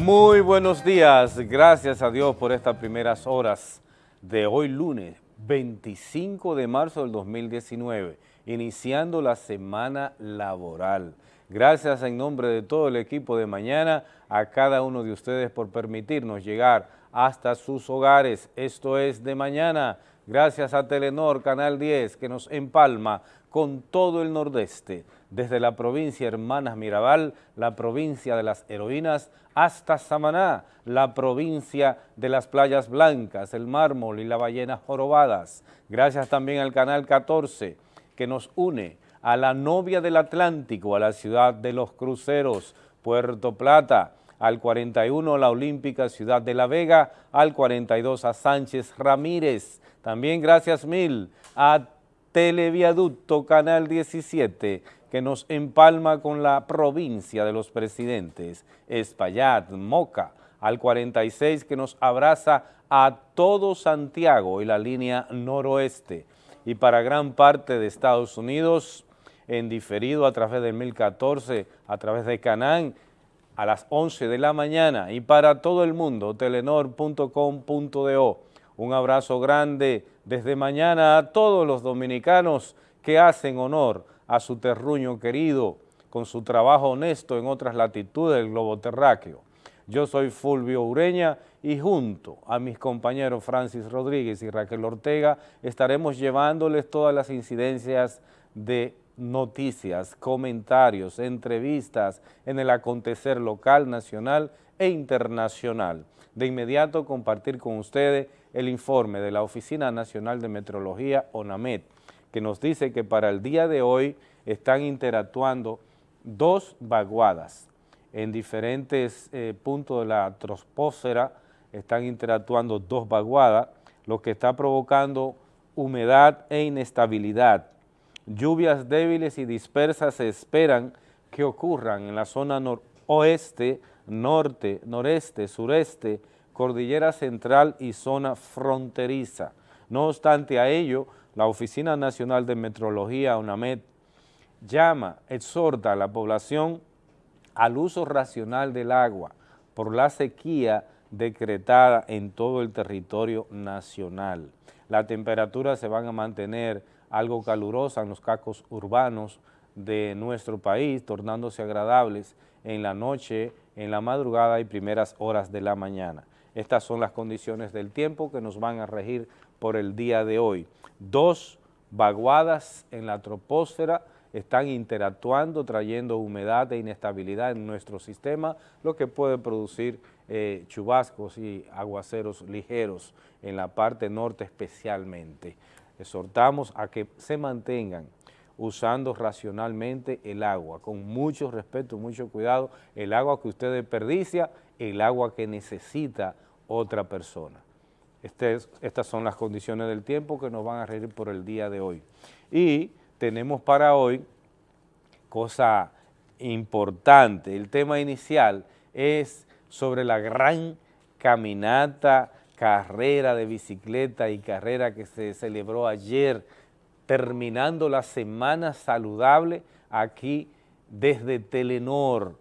Muy buenos días, gracias a Dios por estas primeras horas de hoy lunes 25 de marzo del 2019, iniciando la semana laboral. Gracias en nombre de todo el equipo de mañana a cada uno de ustedes por permitirnos llegar hasta sus hogares. Esto es de mañana, gracias a Telenor Canal 10 que nos empalma con todo el nordeste, desde la provincia Hermanas Mirabal, la provincia de las heroínas, hasta Samaná, la provincia de las playas blancas, el mármol y la ballena jorobadas. Gracias también al Canal 14 que nos une a la novia del Atlántico, a la ciudad de los cruceros, Puerto Plata, al 41 la Olímpica Ciudad de La Vega, al 42 a Sánchez Ramírez. También gracias mil a Televiaducto Canal 17, que nos empalma con la provincia de los presidentes, Espaillat, Moca, al 46 que nos abraza a todo Santiago y la línea noroeste, y para gran parte de Estados Unidos, en diferido a través del 1014, a través de Canán, a las 11 de la mañana, y para todo el mundo, telenor.com.do. Un abrazo grande desde mañana a todos los dominicanos que hacen honor a su terruño querido con su trabajo honesto en otras latitudes del globo terráqueo. Yo soy Fulvio Ureña y junto a mis compañeros Francis Rodríguez y Raquel Ortega estaremos llevándoles todas las incidencias de noticias, comentarios, entrevistas en el acontecer local, nacional e internacional. De inmediato compartir con ustedes el informe de la Oficina Nacional de Metrología, ONAMET, que nos dice que para el día de hoy están interactuando dos vaguadas en diferentes eh, puntos de la troposfera, están interactuando dos vaguadas, lo que está provocando humedad e inestabilidad. Lluvias débiles y dispersas se esperan que ocurran en la zona noroeste, norte, noreste, sureste, cordillera central y zona fronteriza. No obstante a ello, la Oficina Nacional de Metrología, UNAMED, llama, exhorta a la población al uso racional del agua por la sequía decretada en todo el territorio nacional. Las temperaturas se van a mantener algo calurosas en los cascos urbanos de nuestro país, tornándose agradables en la noche, en la madrugada y primeras horas de la mañana. Estas son las condiciones del tiempo que nos van a regir por el día de hoy. Dos vaguadas en la troposfera están interactuando, trayendo humedad e inestabilidad en nuestro sistema, lo que puede producir eh, chubascos y aguaceros ligeros en la parte norte especialmente. Exhortamos a que se mantengan usando racionalmente el agua, con mucho respeto, mucho cuidado, el agua que usted desperdicia, el agua que necesita otra persona. Este estas son las condiciones del tiempo que nos van a regir por el día de hoy. Y tenemos para hoy cosa importante. El tema inicial es sobre la gran caminata, carrera de bicicleta y carrera que se celebró ayer terminando la semana saludable aquí desde Telenor.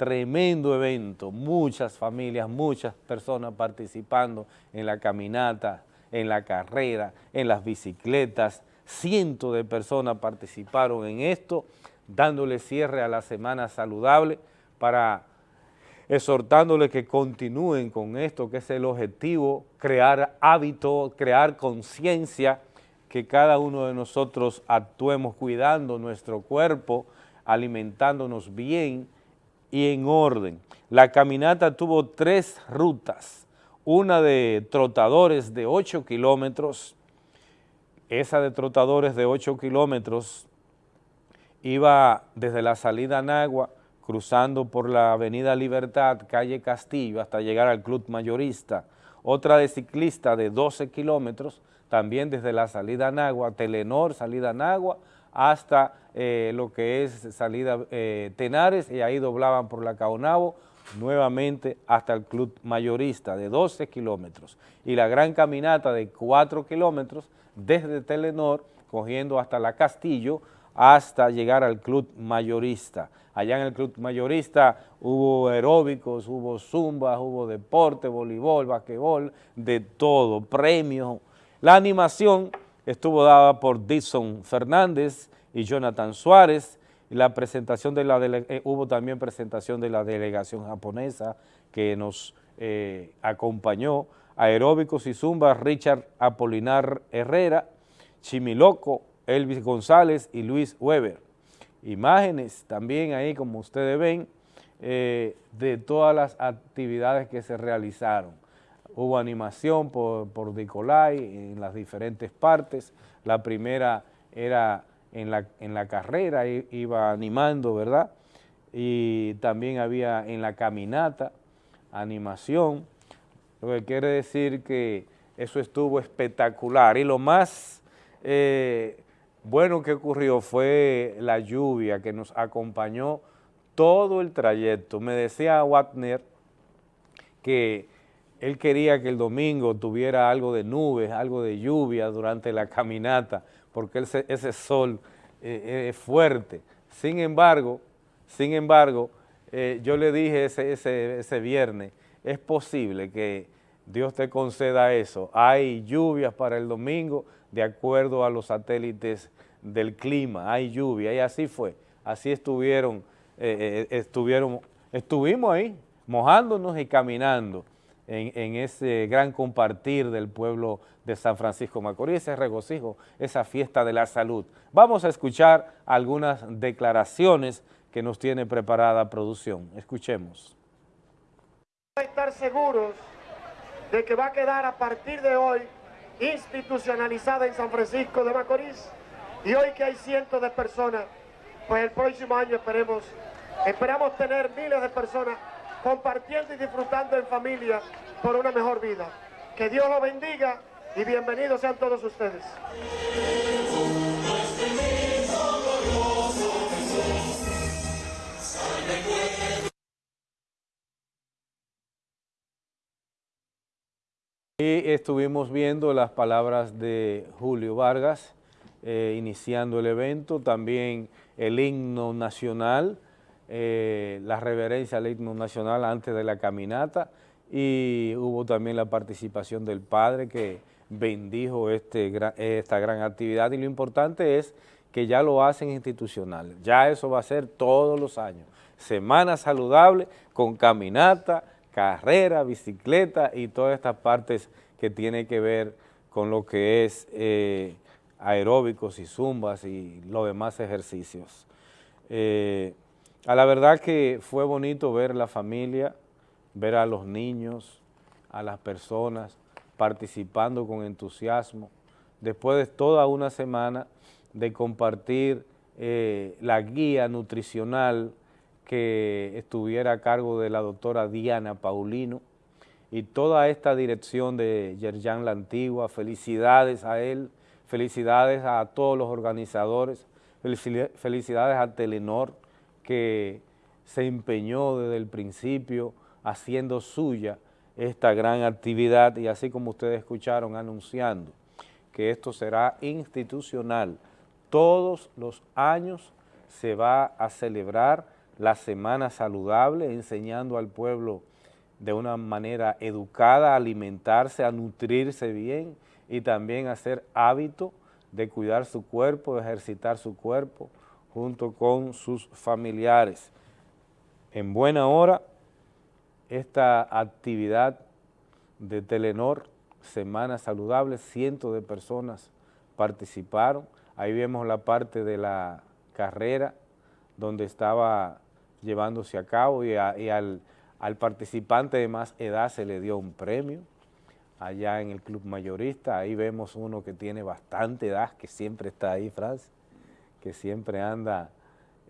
Tremendo evento, muchas familias, muchas personas participando en la caminata, en la carrera, en las bicicletas. Cientos de personas participaron en esto, dándole cierre a la semana saludable para exhortándole que continúen con esto, que es el objetivo, crear hábito, crear conciencia, que cada uno de nosotros actuemos cuidando nuestro cuerpo, alimentándonos bien y en orden. La caminata tuvo tres rutas, una de trotadores de 8 kilómetros, esa de trotadores de 8 kilómetros iba desde la salida a Nagua, cruzando por la avenida Libertad, calle Castillo, hasta llegar al Club Mayorista, otra de ciclista de 12 kilómetros, también desde la salida a Nagua, Telenor, salida a Nagua, hasta eh, lo que es salida eh, Tenares, y ahí doblaban por la Caonabo, nuevamente hasta el Club Mayorista de 12 kilómetros, y la gran caminata de 4 kilómetros desde Telenor, cogiendo hasta la Castillo, hasta llegar al club mayorista. Allá en el club mayorista hubo aeróbicos, hubo zumba, hubo deporte, voleibol, basquetbol, de todo, premios. La animación estuvo dada por Dixon Fernández y Jonathan Suárez, la presentación de la eh, hubo también presentación de la delegación japonesa que nos eh, acompañó, aeróbicos y zumba, Richard Apolinar Herrera, Chimiloco, Elvis González y Luis Weber. Imágenes también ahí, como ustedes ven, eh, de todas las actividades que se realizaron. Hubo animación por, por Nicolai en las diferentes partes. La primera era en la, en la carrera, iba animando, ¿verdad? Y también había en la caminata, animación, lo que quiere decir que eso estuvo espectacular. Y lo más eh, bueno que ocurrió fue la lluvia que nos acompañó todo el trayecto. Me decía Wagner que él quería que el domingo tuviera algo de nubes, algo de lluvia durante la caminata, porque ese, sol eh, eh, es fuerte. Sin embargo, sin embargo, eh, yo le dije ese, ese, ese viernes, es posible que Dios te conceda eso. Hay lluvias para el domingo de acuerdo a los satélites del clima, hay lluvia, y así fue. Así estuvieron, estuvieron, estuvimos ahí, mojándonos y caminando en, ese gran compartir del pueblo de San Francisco Macorís, ese regocijo, esa fiesta de la salud. Vamos a escuchar algunas declaraciones que nos tiene preparada producción. Escuchemos. Estar seguros de que va a quedar a partir de hoy institucionalizada en San Francisco de Macorís y hoy que hay cientos de personas, pues el próximo año esperemos, esperamos tener miles de personas compartiendo y disfrutando en familia por una mejor vida. Que Dios lo bendiga y bienvenidos sean todos ustedes. Y estuvimos viendo las palabras de Julio Vargas, eh, iniciando el evento, también el himno nacional, eh, la reverencia al himno nacional antes de la caminata y hubo también la participación del padre que bendijo este, esta gran actividad. Y lo importante es que ya lo hacen institucional, ya eso va a ser todos los años, semana saludable con caminata, carrera, bicicleta y todas estas partes que tienen que ver con lo que es eh, aeróbicos y zumbas y los demás ejercicios. Eh, a la verdad que fue bonito ver la familia, ver a los niños, a las personas participando con entusiasmo, después de toda una semana de compartir eh, la guía nutricional que estuviera a cargo de la doctora Diana Paulino y toda esta dirección de Yerjan La Antigua, felicidades a él, felicidades a todos los organizadores, felicidades a Telenor, que se empeñó desde el principio haciendo suya esta gran actividad y así como ustedes escucharon anunciando que esto será institucional. Todos los años se va a celebrar la Semana Saludable enseñando al pueblo de una manera educada a alimentarse, a nutrirse bien y también hacer hábito de cuidar su cuerpo, de ejercitar su cuerpo, junto con sus familiares. En buena hora, esta actividad de Telenor, Semana Saludable, cientos de personas participaron. Ahí vemos la parte de la carrera donde estaba llevándose a cabo y, al, al, participante de más edad se le dio un premio allá en el club mayorista. Ahí vemos uno que tiene bastante edad, que siempre está ahí, Francis que siempre anda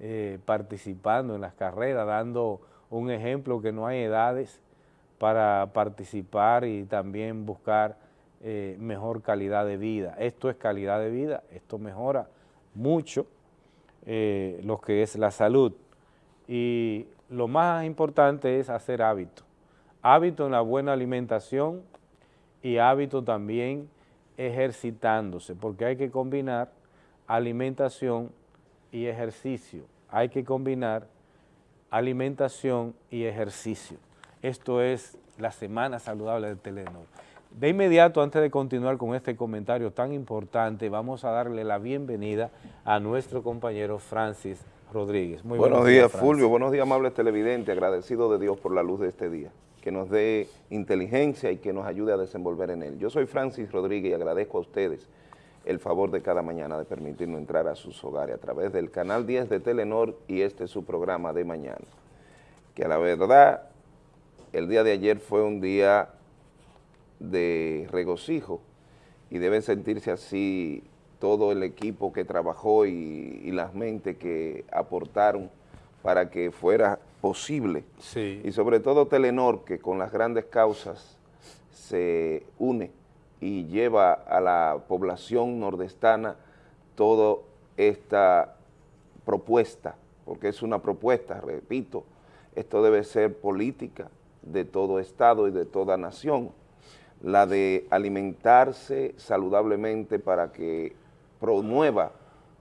eh, participando en las carreras, dando un ejemplo que no hay edades para participar y también buscar eh, mejor calidad de vida. Esto es calidad de vida, esto mejora mucho eh, lo que es la salud. Y lo más importante es hacer hábito. Hábito en la buena alimentación y hábito también ejercitándose, porque hay que combinar alimentación y ejercicio. Hay que combinar alimentación y ejercicio. Esto es la Semana Saludable de Telenor. De inmediato, antes de continuar con este comentario tan importante, vamos a darle la bienvenida a nuestro compañero Francis Rodríguez. Muy buenos, días, Fulvio. Buenos días, amables televidentes. Agradecido de Dios por la luz de este día. Que nos dé inteligencia y que nos ayude a desenvolver en él. Yo soy Francis Rodríguez y agradezco a ustedes el favor de cada mañana de permitirnos entrar a sus hogares a través del canal 10 de Telenor y este es su programa de mañana. Que a la verdad, el día de ayer fue un día de regocijo y debe sentirse así todo el equipo que trabajó y, las mentes que aportaron para que fuera posible. Y sobre todo Telenor, que con las grandes causas se une y lleva a la población nordestana toda esta propuesta, porque es una propuesta, repito, esto debe ser política de todo Estado y de toda nación, la de alimentarse saludablemente para que promueva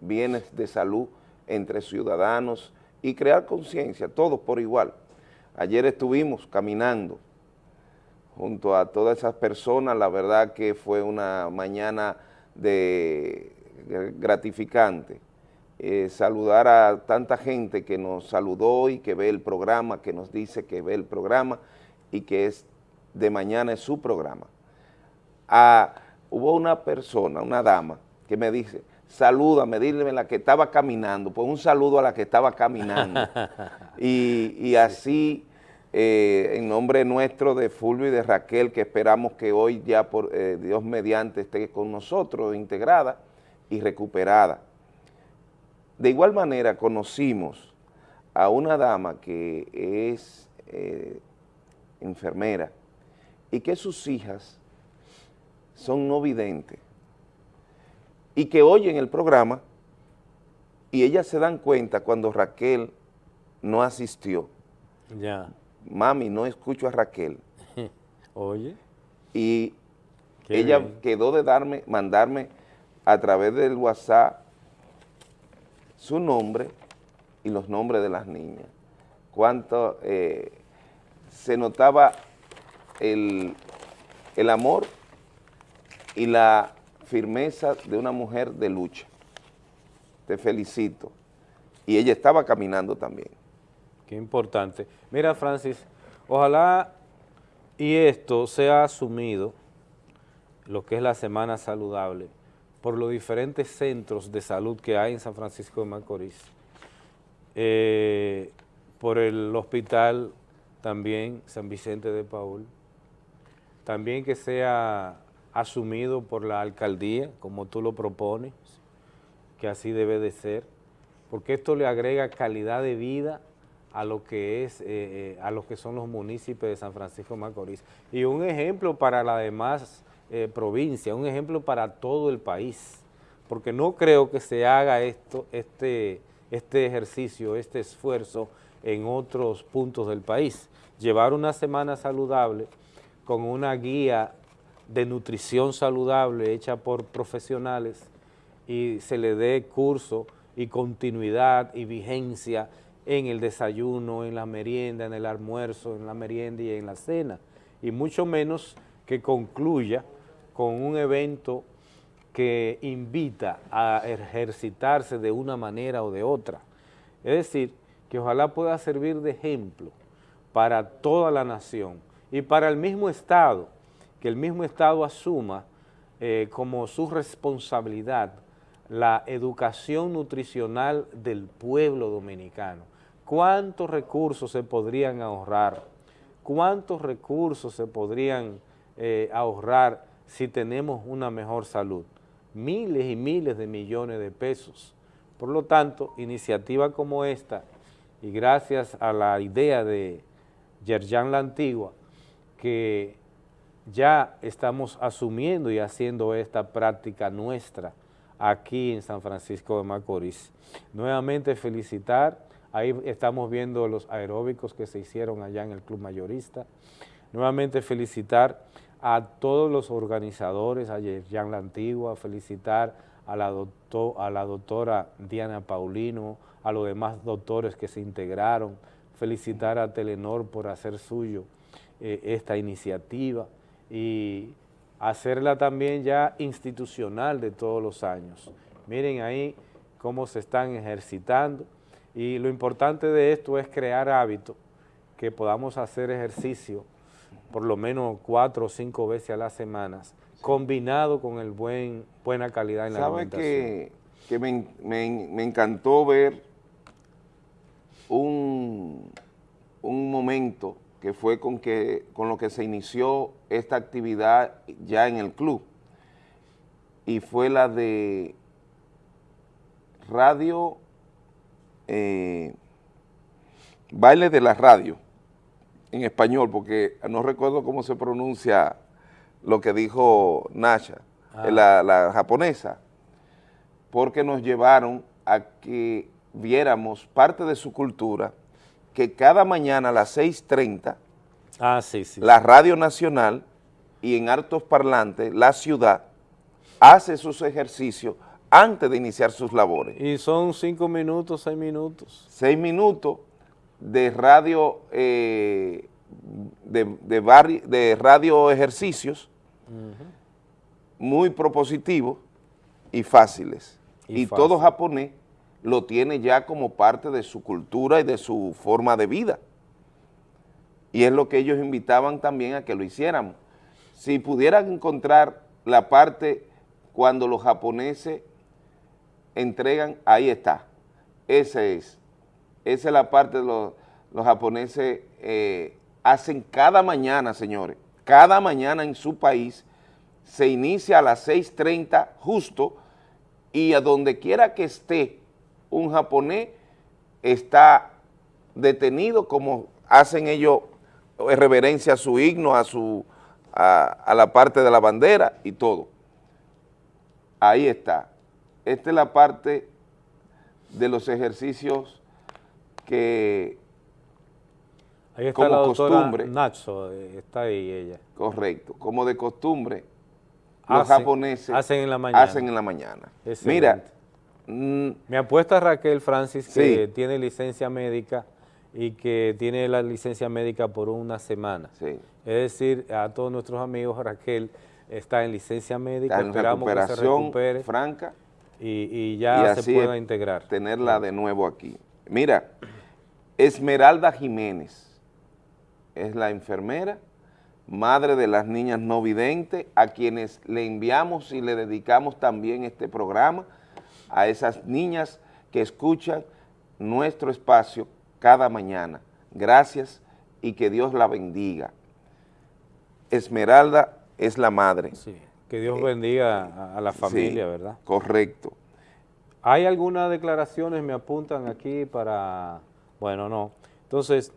bienes de salud entre ciudadanos y crear conciencia, todos por igual. Ayer estuvimos caminando junto a todas esas personas, la verdad que fue una mañana de gratificante. Eh, saludar a tanta gente que nos saludó y que ve el programa, que nos dice que ve el programa y que es de mañana es su programa. Ah, hubo una persona, una dama, que me dice, salúdame, dile la que estaba caminando, pues un saludo a la que estaba caminando. y, y así eh, en nombre nuestro de Fulvio y de Raquel, que esperamos que hoy ya por eh, Dios mediante esté con nosotros, integrada y recuperada. De igual manera conocimos a una dama que es eh, enfermera y que sus hijas son no videntes y que oyen el programa y ellas se dan cuenta cuando Raquel no asistió. Ya mami, no escucho a Raquel. Oye. Y ella quedó de darme, mandarme a través del WhatsApp su nombre y los nombres de las niñas. Cuánto eh, se notaba el, el amor y la firmeza de una mujer de lucha. Te felicito. Y ella estaba caminando también. Qué importante. Mira, Francis, ojalá y esto sea asumido, lo que es la Semana Saludable, por los diferentes centros de salud que hay en San Francisco de Macorís, eh, por el hospital también San Vicente de Paul, también que sea asumido por la alcaldía, como tú lo propones, que así debe de ser, porque esto le agrega calidad de vida a lo que es, eh, eh, a lo que son los municipios de San Francisco de Macorís. Y un ejemplo para la demás eh, provincia, un ejemplo para todo el país, porque no creo que se haga esto, este, este ejercicio, este esfuerzo en otros puntos del país. Llevar una semana saludable con una guía de nutrición saludable hecha por profesionales y se le dé curso y continuidad y vigencia en el desayuno, en la merienda, en el almuerzo, en la merienda y en la cena, y mucho menos que concluya con un evento que invita a ejercitarse de una manera o de otra. Es decir, que ojalá pueda servir de ejemplo para toda la nación y para el mismo Estado, que el mismo Estado asuma eh, como su responsabilidad la educación nutricional del pueblo dominicano ¿Cuántos recursos se podrían ahorrar? ¿Cuántos recursos se podrían eh, ahorrar si tenemos una mejor salud? Miles y miles de millones de pesos. Por lo tanto, iniciativa como esta, y gracias a la idea de Yerjan la Antigua, que ya estamos asumiendo y haciendo esta práctica nuestra aquí en San Francisco de Macorís. Nuevamente felicitar Ahí estamos viendo los aeróbicos que se hicieron allá en el Club Mayorista. Nuevamente felicitar a todos los organizadores, a Yerjan La Antigua, felicitar a la, a la doctora Diana Paulino, a los demás doctores que se integraron, felicitar a Telenor por hacer suyo eh, esta iniciativa y hacerla también ya institucional de todos los años. Miren ahí cómo se están ejercitando y lo importante de esto es crear hábitos, que podamos hacer ejercicio por lo menos cuatro o cinco veces a las semanas, combinado con el buen buena calidad en la alimentación. que, que me, me, encantó ver un, un momento que fue con, que, con lo que se inició esta actividad ya en el club, y fue la de radio, eh, baile de la radio, en español, porque no recuerdo cómo se pronuncia lo que dijo Nasha, ah. la, la japonesa, porque nos llevaron a que viéramos parte de su cultura, que cada mañana a las 6.30, ah, sí, sí, la Radio Nacional y en altos parlantes, la ciudad, hace sus ejercicios antes de iniciar sus labores. Y son cinco minutos, seis minutos. Seis minutos de radio, eh, de, de, radio ejercicios, muy propositivos y fáciles. Y, todo japonés lo tiene ya como parte de su cultura y de su forma de vida. Y es lo que ellos invitaban también a que lo hiciéramos. Si pudieran encontrar la parte cuando los japoneses entregan, ahí está, ese es. Esa es la parte de los, los japoneses eh, hacen cada mañana, señores, cada mañana en su país se inicia a las 6.30 justo y a donde quiera que esté un japonés está detenido como hacen ellos reverencia a su himno, a, su, a la parte de la bandera y todo. Ahí está. Esta es la parte de los ejercicios que ahí está como la costumbre, Nacho, eh, está ahí ella. Correcto, como de costumbre, los japoneses hacen en la mañana. Hacen en la mañana. Mira, mm, me apuesta Raquel Francis que tiene licencia médica y que tiene la licencia médica por una semana. Es decir, a todos nuestros amigos, Raquel está en licencia médica, esperamos que se recupere. franca y, ya se pueda integrar. tenerla de nuevo aquí. Mira, Esmeralda Jiménez es la enfermera, madre de las niñas no videntes, a quienes le enviamos y le dedicamos también este programa, a esas niñas que escuchan nuestro espacio cada mañana. Gracias y que Dios la bendiga. Esmeralda es la madre. Sí. Que Dios bendiga a, la familia, ¿verdad? Correcto. ¿Hay algunas declaraciones, me apuntan aquí para...? Bueno, no. Entonces,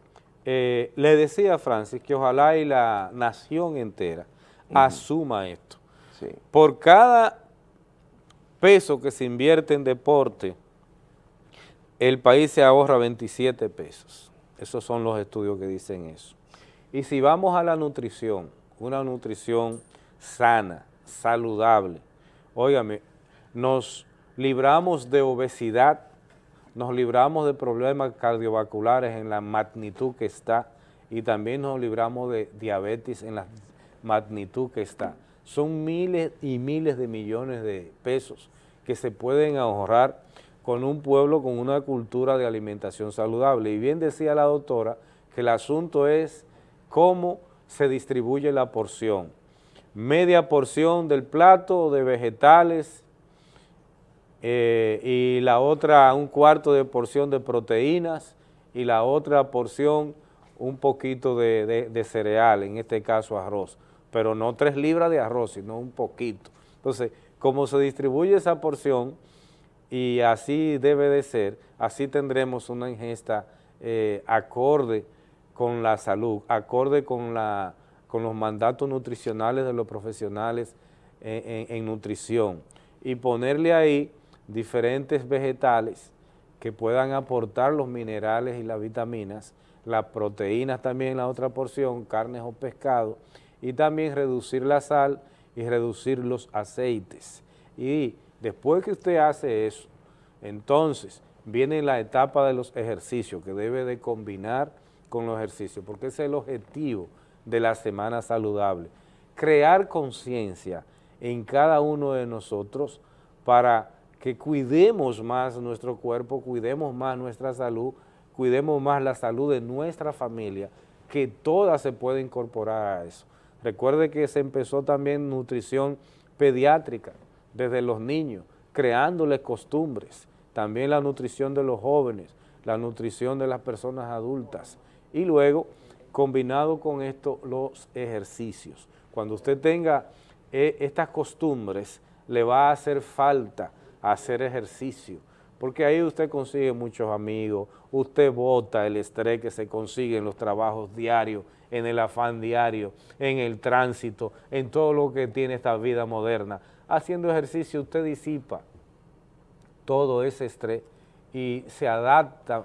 eh, le decía a Francis que ojalá y la nación entera asuma esto. Sí. Por cada peso que se invierte en deporte, el país se ahorra 27 pesos. Esos son los estudios que dicen eso. Y si vamos a la nutrición, una nutrición sana, saludable. Óigame, nos libramos de obesidad, nos libramos de problemas cardiovasculares en la magnitud que está y también nos libramos de diabetes en la magnitud que está. Son miles y miles de millones de pesos que se pueden ahorrar con un pueblo con una cultura de alimentación saludable. Y bien decía la doctora que el asunto es cómo se distribuye la porción media porción del plato de vegetales eh, y la otra un cuarto de porción de proteínas y la otra porción un poquito de, cereal, en este caso arroz, pero no tres libras de arroz, sino un poquito. Entonces, como se distribuye esa porción y así debe de ser, así tendremos una ingesta eh, acorde con la salud, acorde con la con los mandatos nutricionales de los profesionales en, nutrición y ponerle ahí diferentes vegetales que puedan aportar los minerales y las vitaminas, las proteínas también en la otra porción, carnes o pescado, y también reducir la sal y reducir los aceites. Y después que usted hace eso, entonces viene la etapa de los ejercicios que debe de combinar con los ejercicios, porque ese es el objetivo de la semana saludable. Crear conciencia en cada uno de nosotros para que cuidemos más nuestro cuerpo, cuidemos más nuestra salud, cuidemos más la salud de nuestra familia, que toda se puede incorporar a eso. Recuerde que se empezó también nutrición pediátrica desde los niños, creándoles costumbres, también la nutrición de los jóvenes, la nutrición de las personas adultas y luego combinado con esto los ejercicios. Cuando usted tenga eh, estas costumbres, le va a hacer falta hacer ejercicio, porque ahí usted consigue muchos amigos, usted bota el estrés que se consigue en los trabajos diarios, en el afán diario, en el tránsito, en todo lo que tiene esta vida moderna. Haciendo ejercicio usted disipa todo ese estrés y se adapta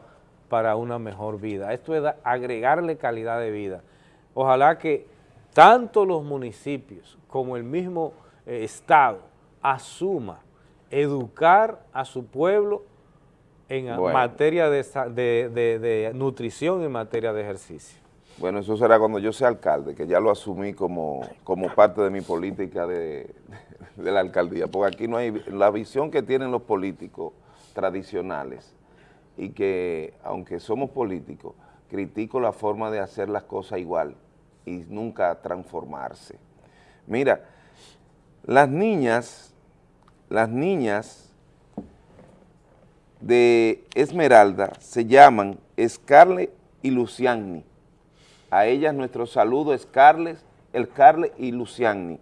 para una mejor vida. Esto es agregarle calidad de vida. Ojalá que tanto los municipios como el mismo eh, Estado asuma educar a su pueblo en materia de, de, nutrición, en materia de ejercicio. Bueno, eso será cuando yo sea alcalde, que ya lo asumí como, como parte de mi política de, de la alcaldía, porque aquí no hay, la visión que tienen los políticos tradicionales y que, aunque somos políticos, critico la forma de hacer las cosas igual y nunca transformarse. Mira, las niñas, las niñas de Esmeralda se llaman Scarlett y Luciani. A ellas nuestro saludo, Scarlett, el Scarlett y Luciani.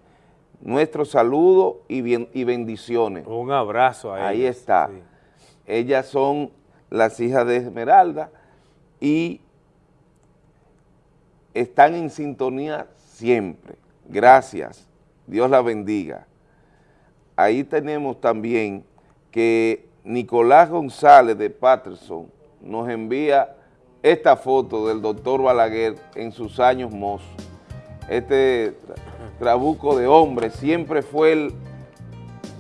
Nuestro saludo y, bien, y bendiciones. Un abrazo a ellas. Ahí está. Ellas son las hijas de Esmeralda y están en sintonía siempre. Gracias. Dios la bendiga. Ahí tenemos también que Nicolás González de Patterson nos envía esta foto del doctor Balaguer en sus años mozos. Este trabuco de hombre siempre fue el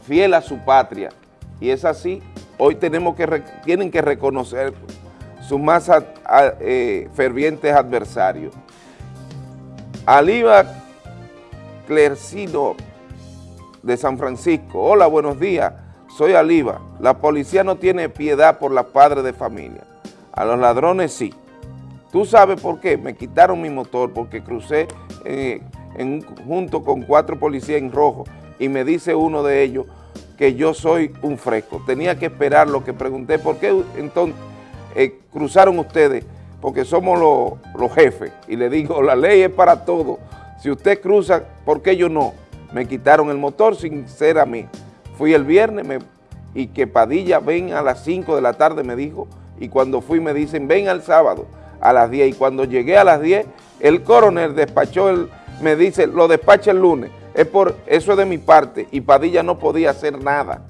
fiel a su patria y es así hoy tienen que reconocer sus más eh, fervientes adversarios. Aliva Clercino de San Francisco. Hola, buenos días. Soy Aliva. La policía no tiene piedad por la padre de familia. A los ladrones sí. ¿Tú sabes por qué? Me quitaron mi motor porque crucé eh, junto con cuatro policías en rojo y me dice uno de ellos, que yo soy un fresco. Tenía que esperar lo que pregunté, ¿por qué entonces eh, cruzaron ustedes? Porque somos los jefes. Y le digo, la ley es para todos. Si usted cruza, ¿por qué yo no? Me quitaron el motor sin ser a mí. Fui el viernes y que Padilla ven a las 5 de la tarde, me dijo, y cuando fui me dicen, ven al sábado a las 10. Y cuando llegué a las 10, el coronel despachó, el, me dice, lo despacha el lunes es por eso es de mi parte y Padilla no podía hacer nada.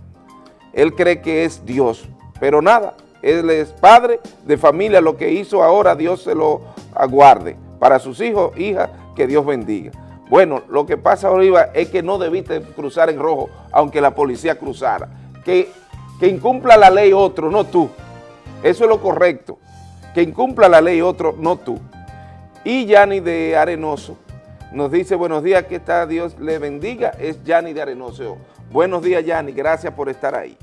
Él cree que es Dios, pero nada, él es padre de familia, lo que hizo ahora Dios se lo aguarde. Para sus hijos, hijas, que Dios bendiga. Bueno, lo que pasa, Oliva, es que no debiste cruzar en rojo, aunque la policía cruzara. Que, que incumpla la ley otro, no tú. Eso es lo correcto. Que incumpla la ley otro, no tú. Y Yanni de Arenoso, nos dice, buenos días, que está Dios le bendiga, es Yanni de Arenoso. Buenos días, Yanni, gracias por estar ahí.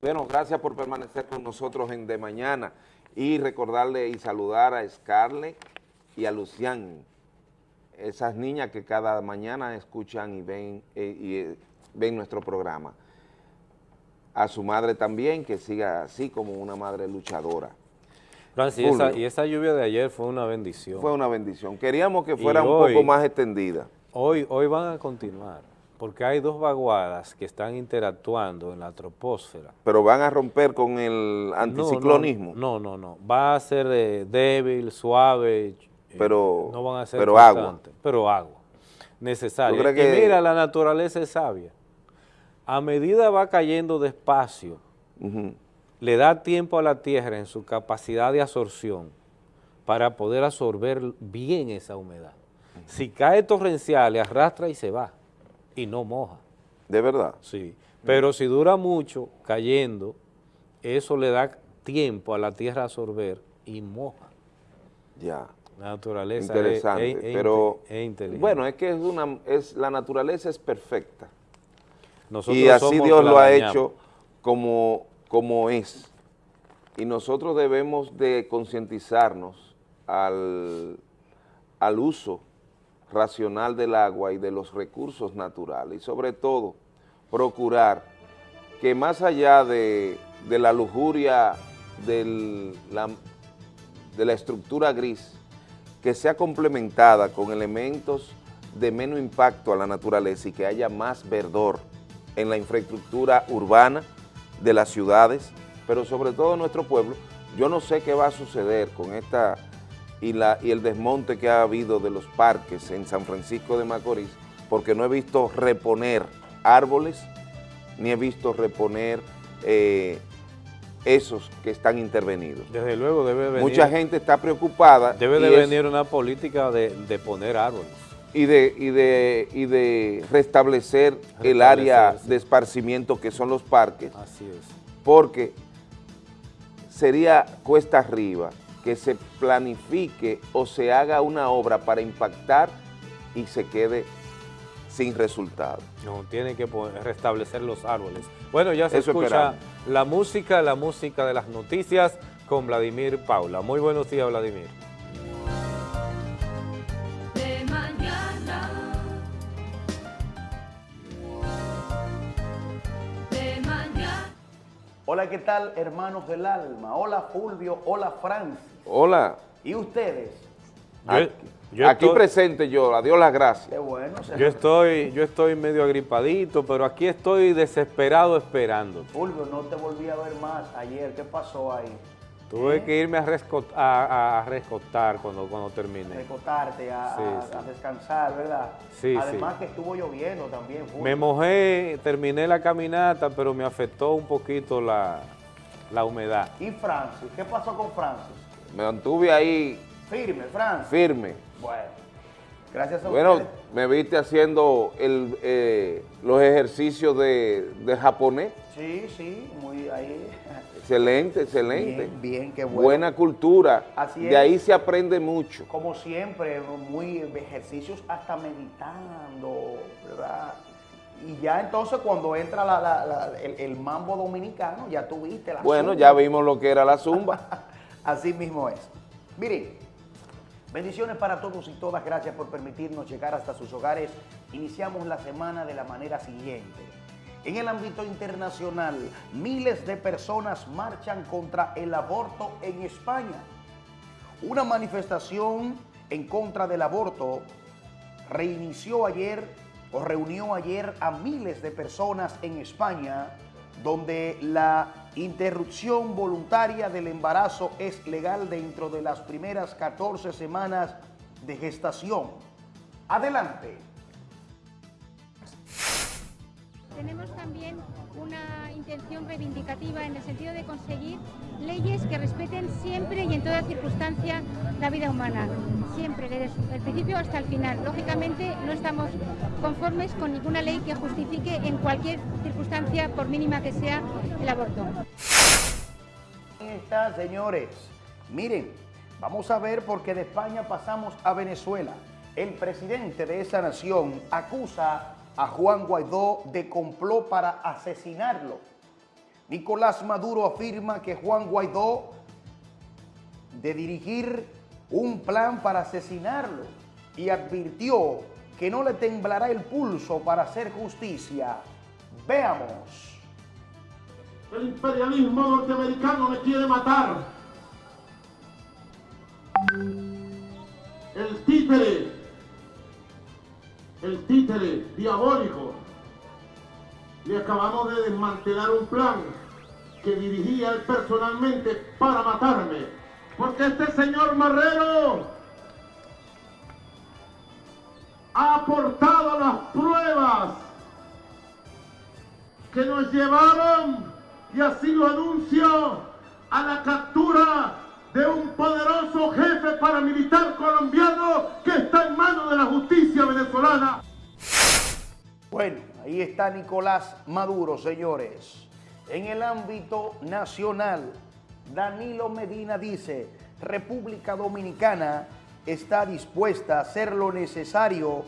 Bueno, gracias por permanecer con nosotros en De Mañana y recordarle y saludar a Scarlett y a Lucián, esas niñas que cada mañana escuchan y ven, eh, y, eh, ven nuestro programa a su madre también, que siga así como una madre luchadora. Francis, y esa, lluvia de ayer fue una bendición. Fue una bendición. Queríamos que fuera un poco más extendida. Hoy, hoy van a continuar, porque hay dos vaguadas que están interactuando en la troposfera. Pero van a romper con el anticiclonismo. No, no, no. Va a ser eh, débil, suave, eh, pero, no van a ser pero agua. Pero agua, necesaria. Y mira, la naturaleza es sabia a medida va cayendo despacio le da tiempo a la tierra en su capacidad de absorción para poder absorber bien esa humedad. Si cae torrencial, le arrastra y se va, y no moja. ¿De verdad? Sí, pero si dura mucho cayendo, eso le da tiempo a la tierra a absorber y moja. Ya. La naturaleza Interesante, es, pero inteligente. bueno, es que es una, es, la naturaleza es perfecta. Nosotros y así Dios lo ha hecho como, como es. Y nosotros debemos de concientizarnos al, al uso racional del agua y de los recursos naturales y sobre todo procurar que más allá de, de la lujuria del, la, de la estructura gris, que sea complementada con elementos de menos impacto a la naturaleza y que haya más verdor en la infraestructura urbana de las ciudades, pero sobre todo en nuestro pueblo. Yo no sé qué va a suceder con esta y, la, y el desmonte que ha habido de los parques en San Francisco de Macorís, porque no he visto reponer árboles, ni he visto reponer eh, esos que están intervenidos. Desde luego debe venir, Mucha gente está preocupada debe de es- venir una política de, de poner árboles. Y de, y de, y de restablecer el área sí. de esparcimiento que son los parques, Así es. porque sería cuesta arriba que se planifique o se haga una obra para impactar y se quede sin resultado. No, tiene que restablecer los árboles. Bueno, ya se Eso escucha esperamos. la música, la música de las noticias con Vladimir Paula. Muy buenos días, Vladimir. Hola, ¿qué tal, hermanos del alma? Hola, Fulvio. Hola, Francis. Hola, ¿Y ustedes? Yo, aquí, yo aquí estoy, presente yo, a Dios las gracias. Qué bueno. se- yo estoy, yo estoy medio agripadito, pero aquí estoy desesperado esperando. Fulvio, no te volví a ver más ayer. ¿Qué pasó ahí? Tuve ¿Eh? que irme a, rescot- a, a rescotar cuando, cuando. Recotarte, a, Sí, a- sí. a descansar, ¿verdad? Sí, Además que estuvo lloviendo también. Me mojé, terminé la caminata, pero me afectó un poquito la, la humedad. ¿Y Francis? ¿Qué pasó con Francis? Me mantuve ahí Firme, Francis. firme. Bueno, gracias a Bueno, ustedes. me viste haciendo el, eh, los ejercicios de, de japonés. Sí, sí, muy ahí. Excelente, excelente. Bien, bien, qué bueno. Buena cultura. Así de es. ahí se aprende mucho. como siempre, muy ejercicios hasta meditando, ¿verdad? Y ya entonces cuando entra la- la- la- el, el mambo dominicano, ya tuviste la Bueno, zumba. ya vimos lo que era la zumba. Así mismo es. Miren, bendiciones para todos y todas, gracias por permitirnos llegar hasta sus hogares. Iniciamos la semana de la manera siguiente. En el ámbito internacional, miles de personas marchan contra el aborto en España. Una manifestación en contra del aborto reinició ayer o reunió ayer a miles de personas en España, donde la interrupción voluntaria del embarazo es legal dentro de las primeras 14 semanas de gestación. Adelante. Tenemos también una intención reivindicativa en el sentido de conseguir leyes que respeten siempre y en toda circunstancia la vida humana, siempre, desde el principio hasta el final. Lógicamente no estamos conformes con ninguna ley que justifique en cualquier circunstancia, por mínima que sea, el aborto. Ahí está, señores. Miren, vamos a ver porque de España pasamos a Venezuela. El presidente de esa nación acusa a Juan Guaidó de complot para asesinarlo. Nicolás Maduro afirma que Juan Guaidó de dirigir un plan para asesinarlo y advirtió que no le temblará el pulso para hacer justicia. Veamos. El imperialismo norteamericano me quiere matar. El títere, el títere diabólico. Le acabamos de desmantelar un plan que dirigía él personalmente para matarme. Porque este señor Marrero ha aportado las pruebas que nos llevaron y así lo anuncio a la captura de un poderoso jefe paramilitar colombiano que está en manos de la justicia venezolana. Bueno, ahí está Nicolás Maduro, señores. En el ámbito nacional, Danilo Medina dice, República Dominicana está dispuesta a hacer lo necesario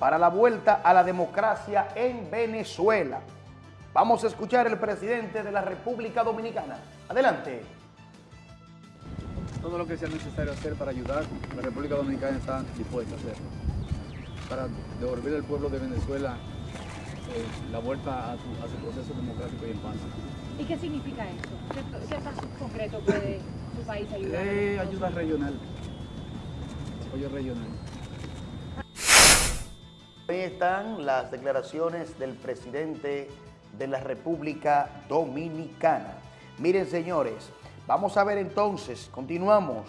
para la vuelta a la democracia en Venezuela. Vamos a escuchar el presidente de la República Dominicana. Adelante. Todo lo que sea necesario hacer para ayudar, la República Dominicana está dispuesta a hacerlo. Para devolver al pueblo de Venezuela eh, la vuelta a su, a su proceso democrático y en paz. ¿Y qué significa eso? ¿Qué, qué pasos concretos puede su país ayudar? Eh, ayuda regional, apoyo regional. Ahí están las declaraciones del presidente de la República Dominicana. Miren, señores, vamos a ver entonces, continuamos.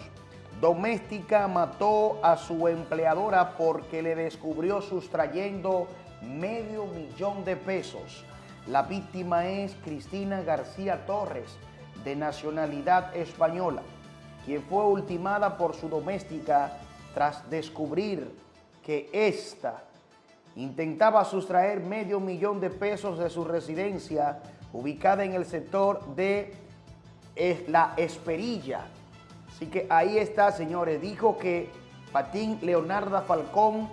Doméstica mató a su empleadora porque le descubrió sustrayendo medio millón de pesos. La víctima es Cristina García Torres, de nacionalidad española, quien fue ultimada por su doméstica tras descubrir que ésta intentaba sustraer medio millón de pesos de su residencia ubicada en el sector de eh, La Esperilla. Así que ahí está, señores. Dijo que Patín Leonarda Falcón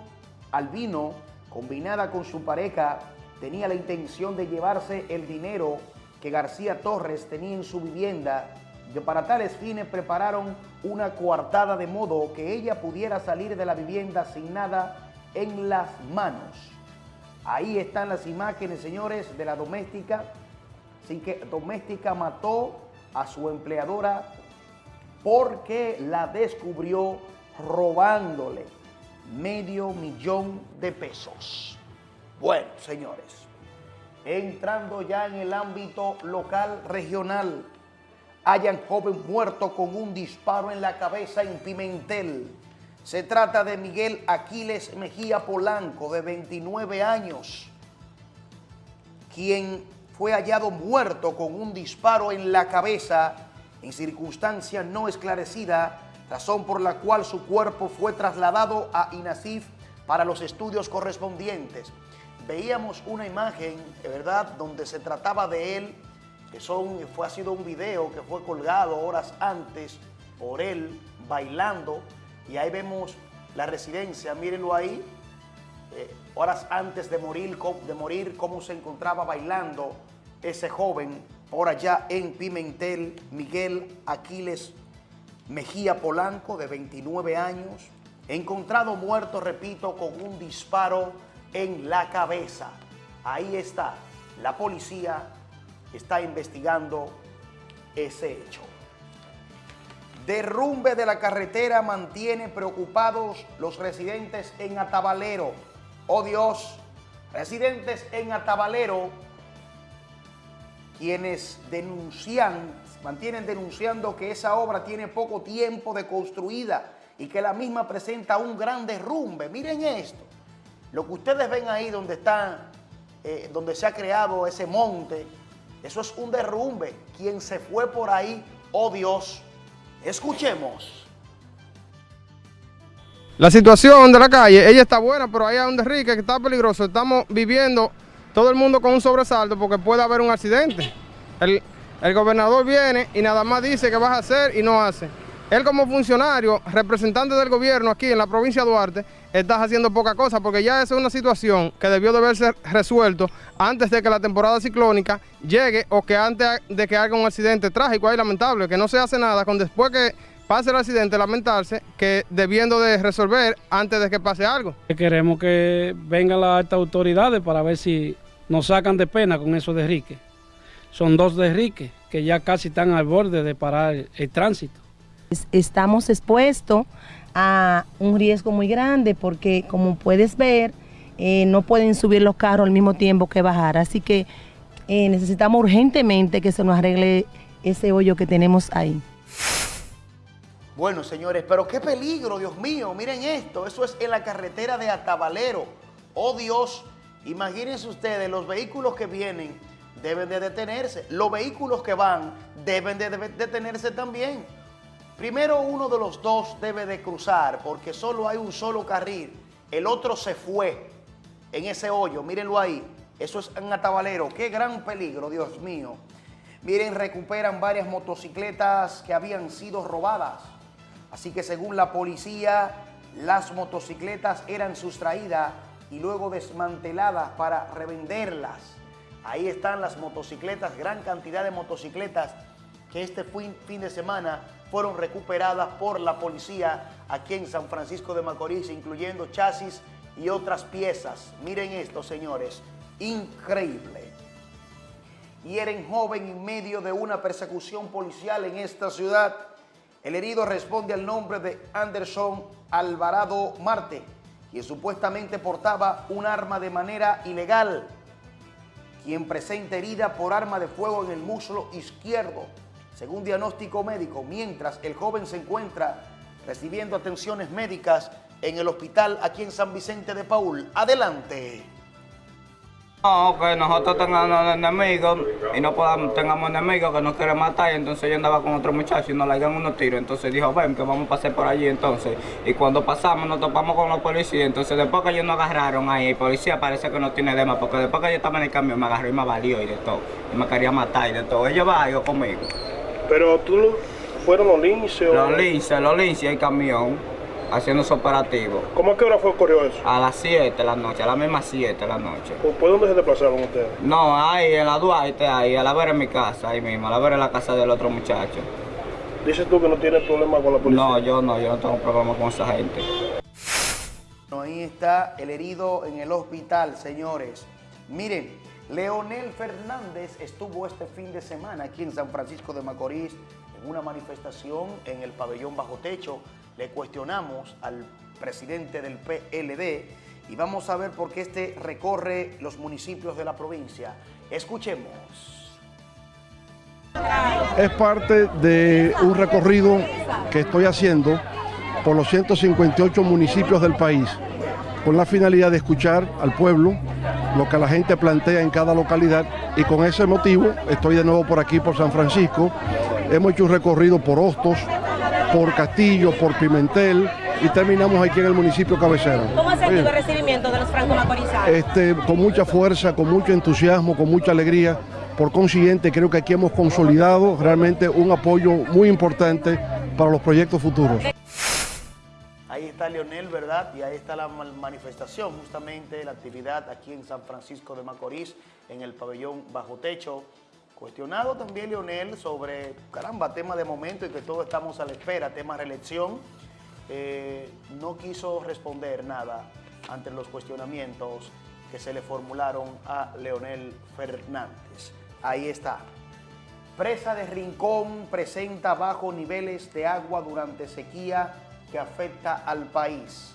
Albino, combinada con su pareja, tenía la intención de llevarse el dinero que García Torres tenía en su vivienda que para tales fines prepararon una coartada de modo que ella pudiera salir de la vivienda sin nada en las manos. Ahí están las imágenes, señores, de la doméstica. Así que doméstica mató a su empleadora porque la descubrió robándole medio millón de pesos. Bueno, señores, entrando ya en el ámbito local, regional, hayan joven muerto con un disparo en la cabeza en Pimentel. Se trata de Miguel Aquiles Mejía Polanco, de 29 años, quien fue hallado muerto con un disparo en la cabeza en circunstancia no esclarecida, razón por la cual su cuerpo fue trasladado a INASIF para los estudios correspondientes. Veíamos una imagen, verdad, donde se trataba de él, que son, fue, ha sido un video que fue colgado horas antes por él bailando, y ahí vemos la residencia, mírenlo ahí, eh, horas antes de morir, de morir, cómo se encontraba bailando ese joven por allá en Pimentel, Miguel Aquiles Mejía Polanco, de 29 años, encontrado muerto, repito, con un disparo en la cabeza. Ahí está, la policía está investigando ese hecho. Derrumbe de la carretera mantiene preocupados los residentes en Atabalero. Oh Dios, residentes en Atabalero, quienes denuncian, mantienen denunciando que esa obra tiene poco tiempo de construida y que la misma presenta un gran derrumbe. Miren esto, lo que ustedes ven ahí donde está, eh, donde se ha creado ese monte, eso es un derrumbe. Quien se fue por ahí, oh Dios, escuchemos. La situación de la calle, ella está buena, pero ahí hay un derrique que está peligroso. Estamos viviendo todo el mundo con un sobresalto porque puede haber un accidente. El, el gobernador viene y nada más dice que vas a hacer y no hace. Él como funcionario, representante del gobierno aquí en la provincia de Duarte, estás haciendo poca cosa porque ya esa es una situación que debió de haberse resuelto antes de que la temporada ciclónica llegue o que antes de que haga un accidente trágico ahí lamentable, que no se hace nada con después que pase el accidente lamentarse que debiendo de resolver antes de que pase algo. Queremos que vengan las altas autoridades para ver si nos sacan de pena con esos derriques. Son dos derriques que ya casi están al borde de parar el, el tránsito. Estamos expuestos a un riesgo muy grande porque como puedes ver, eh, no pueden subir los carros al mismo tiempo que bajar. Así que eh, necesitamos urgentemente que se nos arregle ese hoyo que tenemos ahí. Bueno, señores, pero qué peligro, Dios mío. Miren esto, eso es en la carretera de Atabalero. Oh Dios, imagínense ustedes los vehículos que vienen deben de detenerse. Los vehículos que van deben de detenerse también. Primero uno de los dos debe de cruzar porque solo hay un solo carril. El otro se fue en ese hoyo, mírenlo ahí. Eso es en Atabalero. Qué gran peligro, Dios mío. Miren, recuperan varias motocicletas que habían sido robadas. Así que según la policía, las motocicletas eran sustraídas y luego desmanteladas para revenderlas. Ahí están las motocicletas, gran cantidad de motocicletas que este fin, fin de semana fueron recuperadas por la policía aquí en San Francisco de Macorís, incluyendo chasis y otras piezas. Miren esto, señores, increíble. Hieren joven en medio de una persecución policial en esta ciudad. El herido responde al nombre de Anderson Alvarado Marte, quien supuestamente portaba un arma de manera ilegal, quien presenta herida por arma de fuego en el muslo izquierdo, según diagnóstico médico, mientras el joven se encuentra recibiendo atenciones médicas en el hospital aquí en San Vicente de Paul. Adelante. No, que nosotros tengamos enemigos y no podamos, tengamos enemigos que nos quieren matar. Y entonces yo andaba con otro muchacho y nos le dieron unos tiros. Entonces dijo, ven, que vamos a pasar por allí. Entonces, y cuando pasamos nos topamos con los policías. Entonces, después que ellos nos agarraron ahí, el policía parece que no tiene dema, porque después que yo estaba en el camión me agarró y me valió y de todo. Y me quería matar y de todo. Ellos va yo conmigo. Pero tú, ¿fueron los linces? Los linces, los linces y el camión haciendo su operativo. ¿Cómo a qué hora fue ocurrió eso? A las 7 de la noche, a las mismas 7 de la noche. ¿Por por dónde se desplazaron ustedes? No, ahí en la Duarte, ahí, a la vera en mi casa, ahí mismo, a la vera en la casa del otro muchacho. Dices tú que no tienes problema con la policía. No, yo no, yo no tengo problema con esa gente. Ahí está el herido en el hospital, señores. Miren, Leonel Fernández estuvo este fin de semana aquí en San Francisco de Macorís en una manifestación en el pabellón bajo techo. Le cuestionamos al presidente del PLD y vamos a ver por qué este recorre los municipios de la provincia. Escuchemos. Es parte de un recorrido que estoy haciendo por los 158 municipios del país, con la finalidad de escuchar al pueblo, lo que la gente plantea en cada localidad, y con ese motivo estoy de nuevo por aquí, por San Francisco. Hemos hecho un recorrido por Hostos, por Castillo, por Pimentel, y terminamos aquí en el municipio cabecera. ¿Cómo ha sentido Bien. el recibimiento de los franco-macorizanos? este, con mucha fuerza, con mucho entusiasmo, con mucha alegría. Por consiguiente, creo que aquí hemos consolidado realmente un apoyo muy importante para los proyectos futuros. Ahí está Leonel, ¿verdad? Y ahí está la ma- manifestación, justamente la actividad aquí en San Francisco de Macorís, en el pabellón bajo techo. Cuestionado también Leonel sobre, caramba, tema de momento y que todos estamos a la espera, tema reelección. Eh, no quiso responder nada ante los cuestionamientos que se le formularon a Leonel Fernández. Ahí está. Presa de Rincón presenta bajos niveles de agua durante sequía que afecta al país.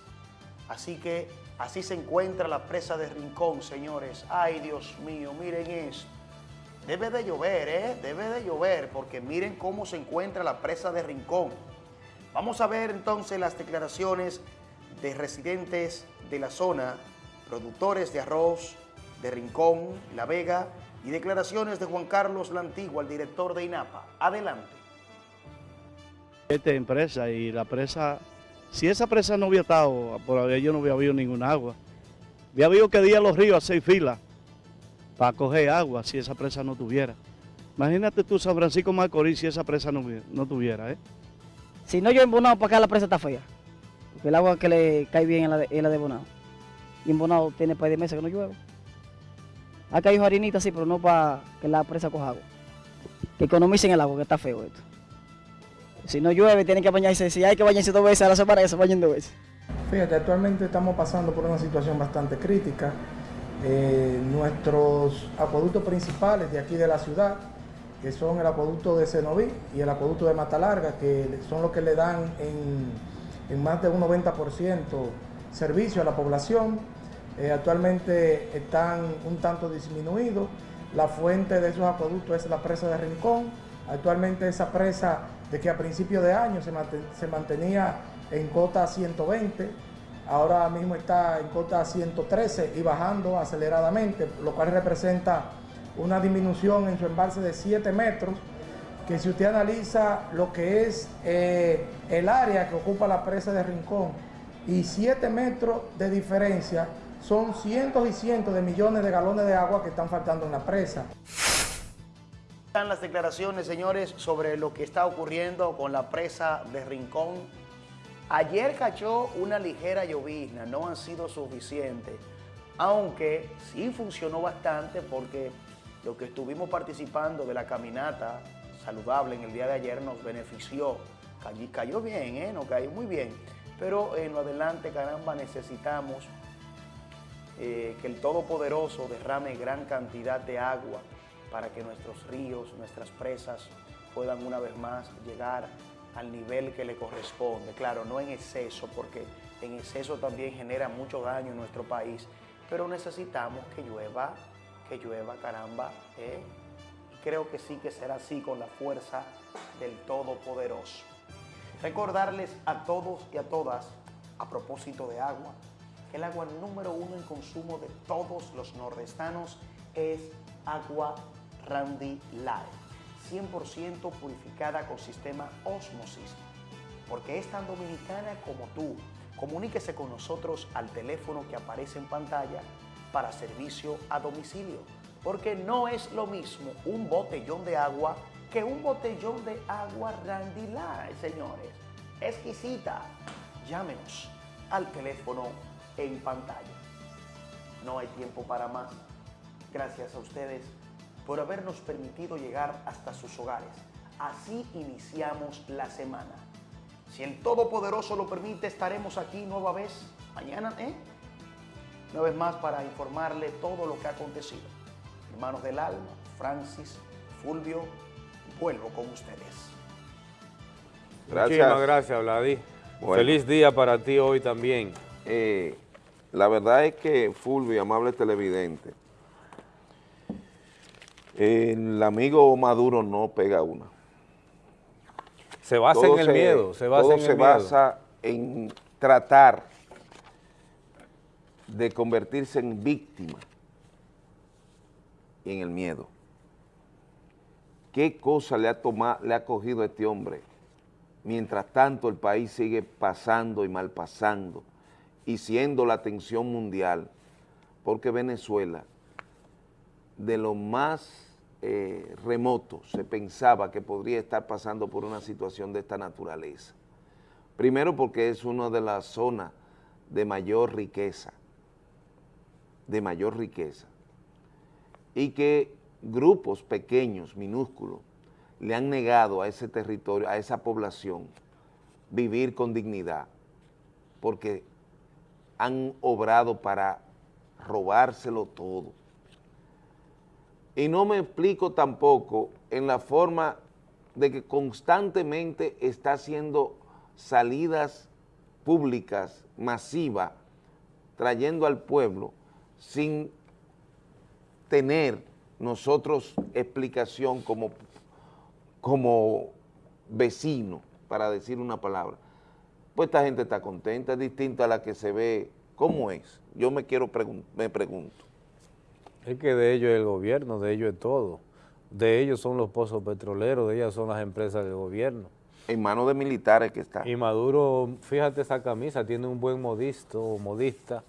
Así que así se encuentra la presa de Rincón, señores. Ay, Dios mío, miren esto. Debe de llover, ¿eh? Debe de llover, porque miren cómo se encuentra la presa de Rincón. Vamos a ver entonces las declaraciones de residentes de la zona, productores de arroz de Rincón, La Vega, y declaraciones de Juan Carlos Lantigua, el director de INAPA. Adelante. esta empresa y la presa, si esa presa no hubiera estado, por ahí yo no hubiera habido ninguna agua. Había habido que día los ríos a seis filas para coger agua si esa presa no tuviera. Imagínate tú San Francisco Macorís si esa presa no, no tuviera, ¿eh? Si no llueve en Bonao, para acá la presa está fea. Porque el agua que le cae bien es la de, es la de Bonao. Y en Bonao tiene par de meses que no llueve. Ha caído harinita, sí, pero no para que la presa coja agua. Que economicen el agua, que está feo esto. Si no llueve, tienen que bañarse. Si hay que bañarse dos veces a la semana, que se bañen dos veces. Fíjate, actualmente estamos pasando por una situación bastante crítica. Eh, nuestros acueductos principales de aquí de la ciudad, que son el acueducto de Cenoví y el acueducto de Mata Larga, que son los que le dan en, más de un 90% servicio a la población, eh, actualmente están un tanto disminuidos. La fuente de esos acueductos es la presa de Rincón. Actualmente esa presa, de que a principio de año se, se mantenía en cota 120, ahora mismo está en cota 113 y bajando aceleradamente, lo cual representa una disminución en su embalse de 7 metros, que si usted analiza lo que es eh, el área que ocupa la presa de Rincón y 7 metros de diferencia, son cientos y cientos de millones de galones de agua que están faltando en la presa. Están las declaraciones, señores, sobre lo que está ocurriendo con la presa de Rincón. Ayer cayó una ligera llovizna, no han sido suficientes, aunque sí funcionó bastante porque lo que estuvimos participando de la caminata saludable en el día de ayer nos benefició. Cayó, cayó bien, ¿eh? Nos cayó muy bien. Pero en lo adelante, caramba, necesitamos eh, que el Todopoderoso derrame gran cantidad de agua para que nuestros ríos, nuestras presas puedan una vez más llegar al nivel que le corresponde. Claro, no en exceso, porque en exceso también genera mucho daño en nuestro país, pero necesitamos que llueva, que llueva, caramba. ¿eh? Creo que sí que será así con la fuerza del Todopoderoso. Recordarles a todos y a todas, a propósito de agua, que el agua número uno en consumo de todos los nordestanos es agua Randy Light, 100% purificada con sistema Osmosis, porque es tan dominicana como tú. Comuníquese con nosotros al teléfono que aparece en pantalla para servicio a domicilio, porque no es lo mismo un botellón de agua que un botellón de agua Randy Light, señores. Exquisita. Llámenos al teléfono en pantalla. No hay tiempo para más. Gracias a ustedes por habernos permitido llegar hasta sus hogares. Así iniciamos la semana. Si el Todopoderoso lo permite, estaremos aquí nueva vez mañana, ¿eh? Una vez más para informarle todo lo que ha acontecido. Hermanos del alma, Francis, Fulvio, vuelvo con ustedes. Muchísimas gracias, Vladi. Bueno. Feliz día para ti hoy también. Eh, la verdad es que Fulvio, amable televidente, el amigo Maduro no pega una. Se basa Todo en el miedo, se basa todo en el se miedo. basa en tratar de convertirse en víctima y en el miedo. ¿Qué cosa le ha, tomado, le ha cogido a este hombre? Mientras tanto el país sigue pasando y mal pasando y siendo la atención mundial, porque Venezuela, de lo más eh, remoto, se pensaba que podría estar pasando por una situación de esta naturaleza. Primero porque es una de las zonas de mayor riqueza, de mayor riqueza, y que grupos pequeños, minúsculos, le han negado a ese territorio, a esa población, vivir con dignidad, porque han obrado para robárselo todo. Y no me explico tampoco en la forma de que constantemente está haciendo salidas públicas masivas, trayendo al pueblo sin tener nosotros explicación como, como vecino, para decir una palabra. Pues esta gente está contenta, es distinta a la que se ve. ¿Cómo es? Yo me quiero pregun me pregunto. Es que de ellos es el gobierno, de ellos es todo. De ellos son los pozos petroleros, de ellas son las empresas del gobierno. En manos de militares que está. Y Maduro, fíjate esa camisa, tiene un buen modisto o modista.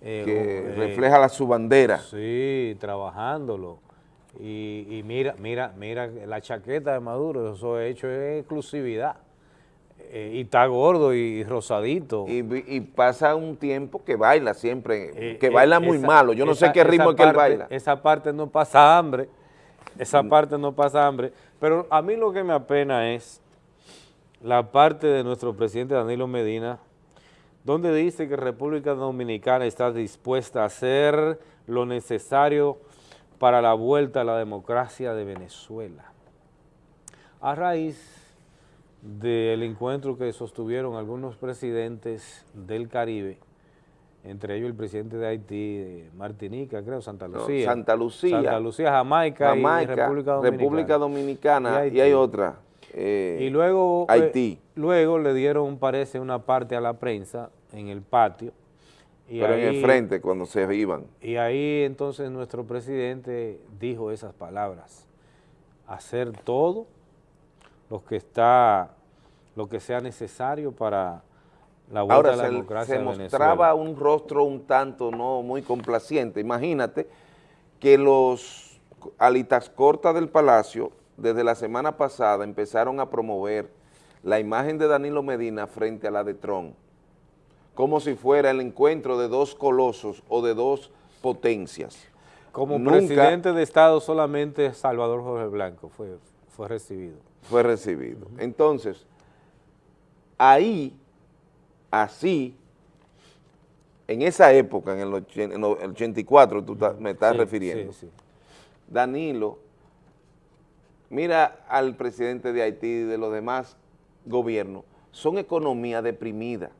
eh, que eh, refleja la, su bandera. Sí, trabajándolo. Y, y mira, mira, mira la chaqueta de Maduro, eso es hecho es exclusividad. Eh, y está gordo y rosadito. Y, pasa un tiempo que baila siempre, Eh, que eh, baila muy esa- malo. Yo no sé qué ritmo es que él baila. Esa parte no pasa hambre, Mm. esa parte no pasa hambre. Pero a mí lo que me apena es la parte de nuestro presidente Danilo Medina, donde dice que República Dominicana está dispuesta a hacer lo necesario para la vuelta a la democracia de Venezuela. A raíz del encuentro que sostuvieron algunos presidentes del Caribe, entre ellos el presidente de Haití, de Martinica, creo, Santa No, Lucía. Santa Lucía, Santa Lucía, Jamaica, Jamaica, y República Dominicana. República Dominicana, y, hay otra. eh, Y luego, eh, Haití. luego le dieron, parece, una parte a la prensa en el patio Y Pero en el frente, cuando se iban. Y ahí entonces nuestro presidente dijo esas palabras, hacer todo lo que está, lo que sea necesario para la vuelta Ahora a la se, democracia se mostraba un rostro un tanto no muy complaciente. Imagínate que los alitas cortas del Palacio desde la semana pasada empezaron a promover la imagen de Danilo Medina frente a la de Trump, como si fuera el encuentro de dos colosos o de dos potencias. Como Nunca presidente de Estado solamente Salvador Jorge Blanco fue, fue recibido. fue recibido. Entonces, ahí, así, en esa época, en el, ochen- en el 84, tú ta- me estás Sí, refiriendo, sí, sí. Danilo, mira al presidente de Haití y de los demás gobiernos, son economías deprimidas,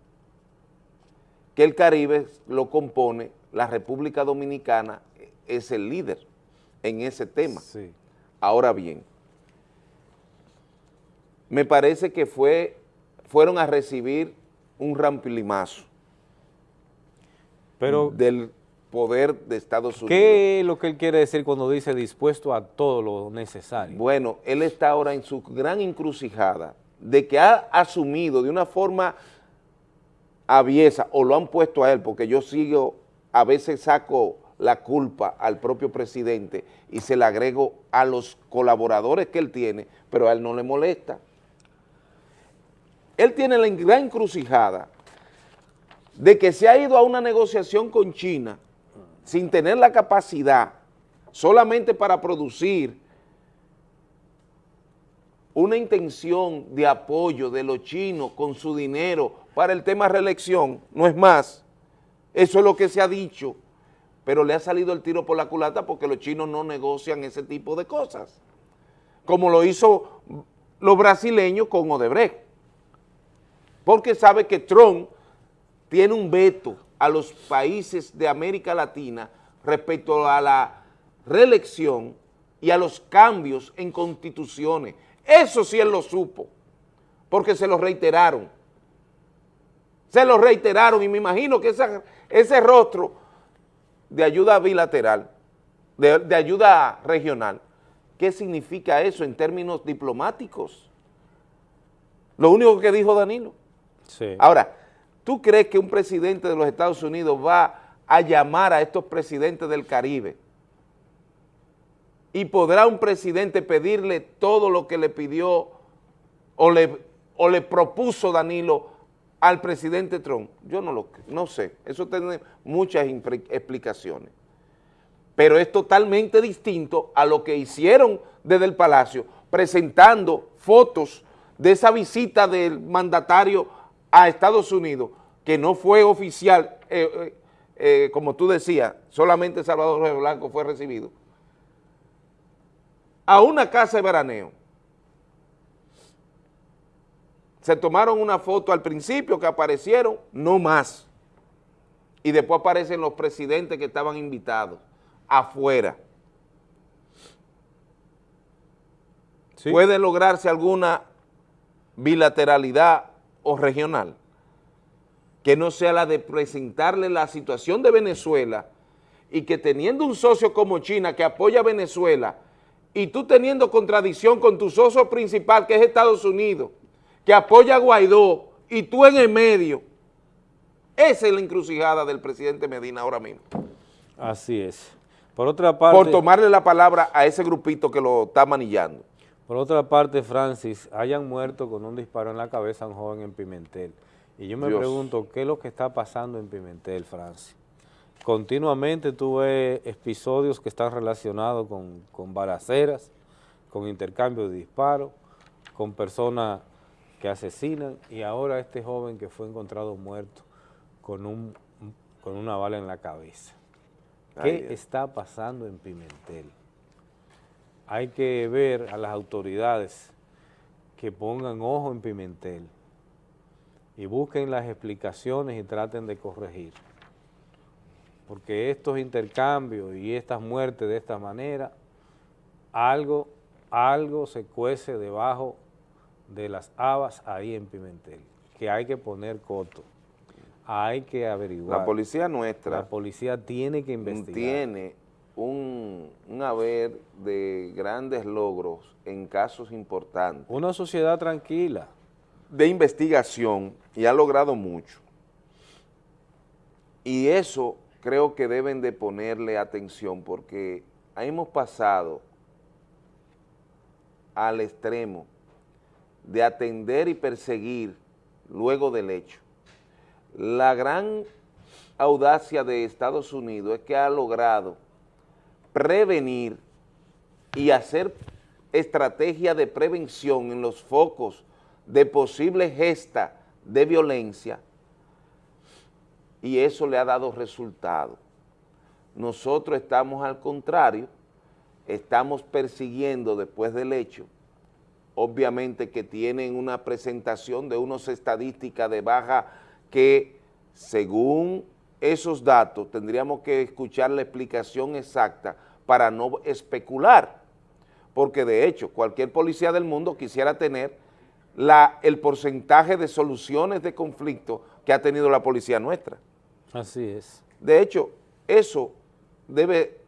que el Caribe lo compone, la República Dominicana es el líder en ese tema. Ahora bien, me parece que fue, fueron a recibir un rampilimazo Pero, del poder de Estados Unidos. ¿qué es lo que él quiere decir cuando dice dispuesto a todo lo necesario? Bueno, él está ahora en su gran encrucijada de que ha asumido de una forma aviesa, o lo han puesto a él, porque yo sigo, a veces saco la culpa al propio presidente y se la agrego a los colaboradores que él tiene, pero a él no le molesta. Él tiene la gran encrucijada de que se ha ido a una negociación con China sin tener la capacidad solamente para producir una intención de apoyo de los chinos con su dinero para el tema reelección, no es más, eso es lo que se ha dicho, pero le ha salido el tiro por la culata porque los chinos no negocian ese tipo de cosas, como lo hizo los brasileños con Odebrecht, porque sabe que Trump tiene un veto a los países de América Latina respecto a la reelección y a los cambios en constituciones. Eso sí él lo supo, porque se lo reiteraron. Se lo reiteraron y me imagino que ese rostro de ayuda bilateral, de ayuda regional, ¿qué significa eso en términos diplomáticos? Lo único que dijo Danilo. Ahora, ¿tú crees que un presidente de los Estados Unidos va a llamar a estos presidentes del Caribe? ¿Y podrá un presidente pedirle todo lo que le pidió o le, o le propuso Danilo al presidente Trump? Yo no lo no sé, eso tiene muchas explicaciones. Pero es totalmente distinto a lo que hicieron desde el Palacio, presentando fotos de esa visita del mandatario a Estados Unidos, que no fue oficial, eh, eh, eh, como tú decías, solamente Salvador Jorge Blanco fue recibido, a una casa de veraneo. Se tomaron una foto al principio que aparecieron, no más. Y después aparecen los presidentes que estaban invitados afuera. ¿Puede lograrse alguna bilateralidad o regional? Que no sea la de presentarle la situación de Venezuela y que teniendo un socio como China que apoya a Venezuela y tú teniendo contradicción con tu socio principal que es Estados Unidos, que apoya a Guaidó y tú en el medio, esa es la encrucijada del presidente Medina ahora mismo. Así es. Por otra parte... por tomarle la palabra a ese grupito que lo está manillando. Por otra parte, Francis, hayan muerto con un disparo en la cabeza a un joven en Pimentel. Y yo me Dios. pregunto, ¿qué es lo que está pasando en Pimentel, Francis? Continuamente tú ves episodios que están relacionados con, con balaceras, con intercambio de disparos, con personas que asesinan y ahora este joven que fue encontrado muerto con, un, con una bala en la cabeza. ¿Qué Ay, está pasando en Pimentel? Hay que ver a las autoridades que pongan ojo en Pimentel y busquen las explicaciones y traten de corregir. Porque estos intercambios y estas muertes de esta manera, algo, algo se cuece debajo de las habas ahí en Pimentel, que hay que poner coto. hay que averiguar. La policía nuestra La policía tiene que investigar. tiene un, un haber de grandes logros en casos importantes. Una sociedad tranquila. De investigación y ha logrado mucho. Y eso creo que deben de ponerle atención porque hemos pasado al extremo de atender y perseguir luego del hecho. La gran audacia de Estados Unidos es que ha logrado prevenir y hacer estrategia de prevención en los focos de posible gesta de violencia y eso le ha dado resultado. Nosotros estamos al contrario, estamos persiguiendo después del hecho, obviamente que tienen una presentación de unas estadísticas de baja que según esos datos tendríamos que escuchar la explicación exacta para no especular, porque de hecho cualquier policía del mundo quisiera tener la, el porcentaje de soluciones de conflicto que ha tenido la policía nuestra. Así es. De hecho, eso debe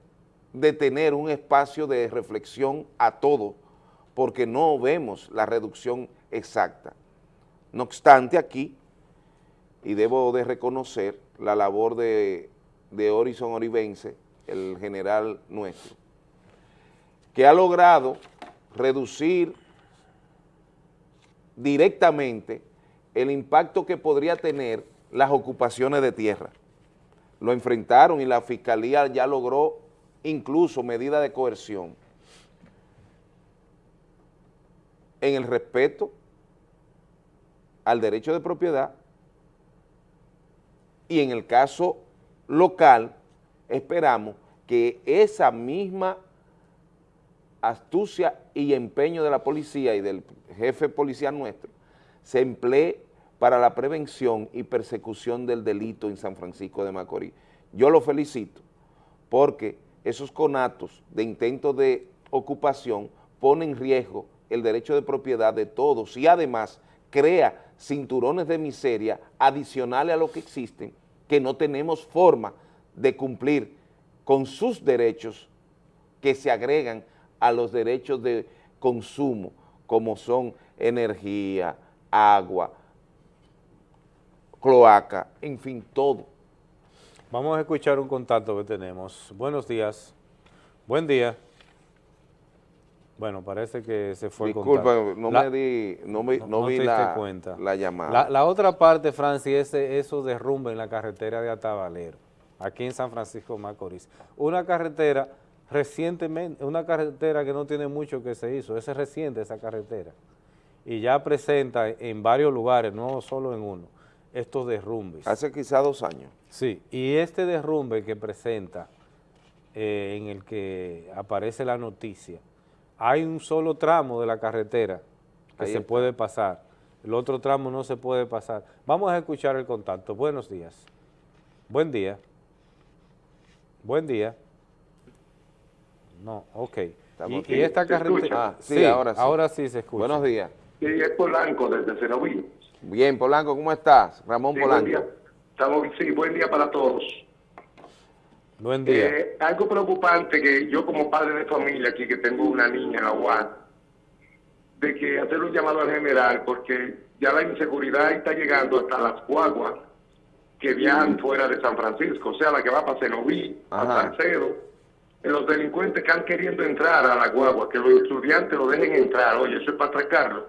de tener un espacio de reflexión a todo, porque no vemos la reducción exacta. No obstante, aquí, y debo de reconocer la labor de, de Horizon Oribense, el general nuestro, que ha logrado reducir directamente el impacto que podría tener las ocupaciones de tierra. Lo enfrentaron y la Fiscalía ya logró incluso medida de coerción en el respeto al derecho de propiedad y en el caso local esperamos que esa misma astucia y empeño de la policía y del jefe policial nuestro se emplee para la prevención y persecución del delito en San Francisco de Macorís. Yo lo felicito porque esos conatos de intentos de ocupación ponen en riesgo el derecho de propiedad de todos y además crea cinturones de miseria adicionales a lo que existen que no tenemos forma de cumplir con sus derechos que se agregan a los derechos de consumo como son energía, agua, cloaca, en fin, todo. Vamos a escuchar un contacto que tenemos. Buenos días. Buen día. Bueno, parece que se fue Disculpa, el contacto. no La- me di, no, me- no no vi la, cuenta. la llamada. La, la otra parte, Francis, es esos derrumbes en la carretera de Atabalero, aquí en San Francisco Macorís. Una carretera recientemente, una carretera que no tiene mucho que se hizo, es reciente esa carretera, y ya presenta en varios lugares, no solo en uno, estos derrumbes. Hace quizá dos años. Sí, y este derrumbe que presenta, eh, en el que aparece la noticia, hay un solo tramo de la carretera que Ahí se está. puede pasar, el otro tramo no se puede pasar. Vamos a escuchar el contacto. Buenos días. Buen día. Buen día. No, ok. Estamos Y, y esta ¿Se carretera... Ah, sí, ahora sí. Ahora sí se escucha. Buenos días. Sí, es Polanco desde Cenoví. Bien, Polanco, ¿cómo estás? Ramón Sí, Polanco. buen día. Estamos, sí, buen día para todos. Buen día. Eh, algo preocupante que yo como padre de familia aquí, que tengo una niña en la UAS, de que hacer un llamado al general, porque ya la inseguridad está llegando hasta las guaguas que viajan fuera de San Francisco, o sea, la que va para Cenoví, a. Salcedo, los delincuentes que han queriendo entrar a la guagua, que los estudiantes lo dejen entrar, oye, eso es para atracarlo.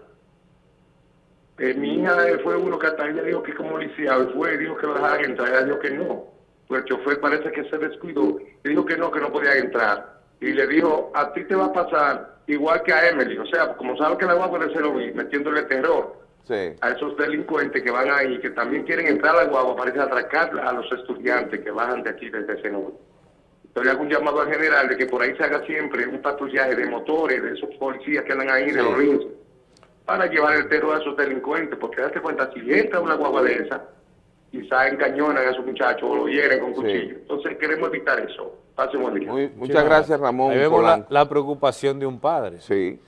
Eh, mi hija eh, fue uno que hasta ella dijo que como lisiado, y fue dijo que lo dejaran entrar, ella dijo que no. Pues el chofer parece que se descuidó, y dijo que no, que no podía entrar. Y le dijo, a ti te va a pasar igual que a Emily, o sea, como sabe que la guagua de Cenoví, metiéndole terror Sí. a esos delincuentes que van ahí, que también quieren entrar a la guagua, parece atracar a los estudiantes que bajan de aquí desde Cenoví. Entonces le hago un llamado al general de que por ahí se haga siempre un patrullaje de motores, de esos policías que andan ahí, de los rins, para llevar el terror a esos delincuentes, porque date cuenta, si entra una guagua de esa, quizá encañonan a esos muchachos o lo hieren con cuchillo. Entonces queremos evitar eso. Pase buen día. Muy- muchas gracias, Ramón Ahí vemos la preocupación de un padre. Sí.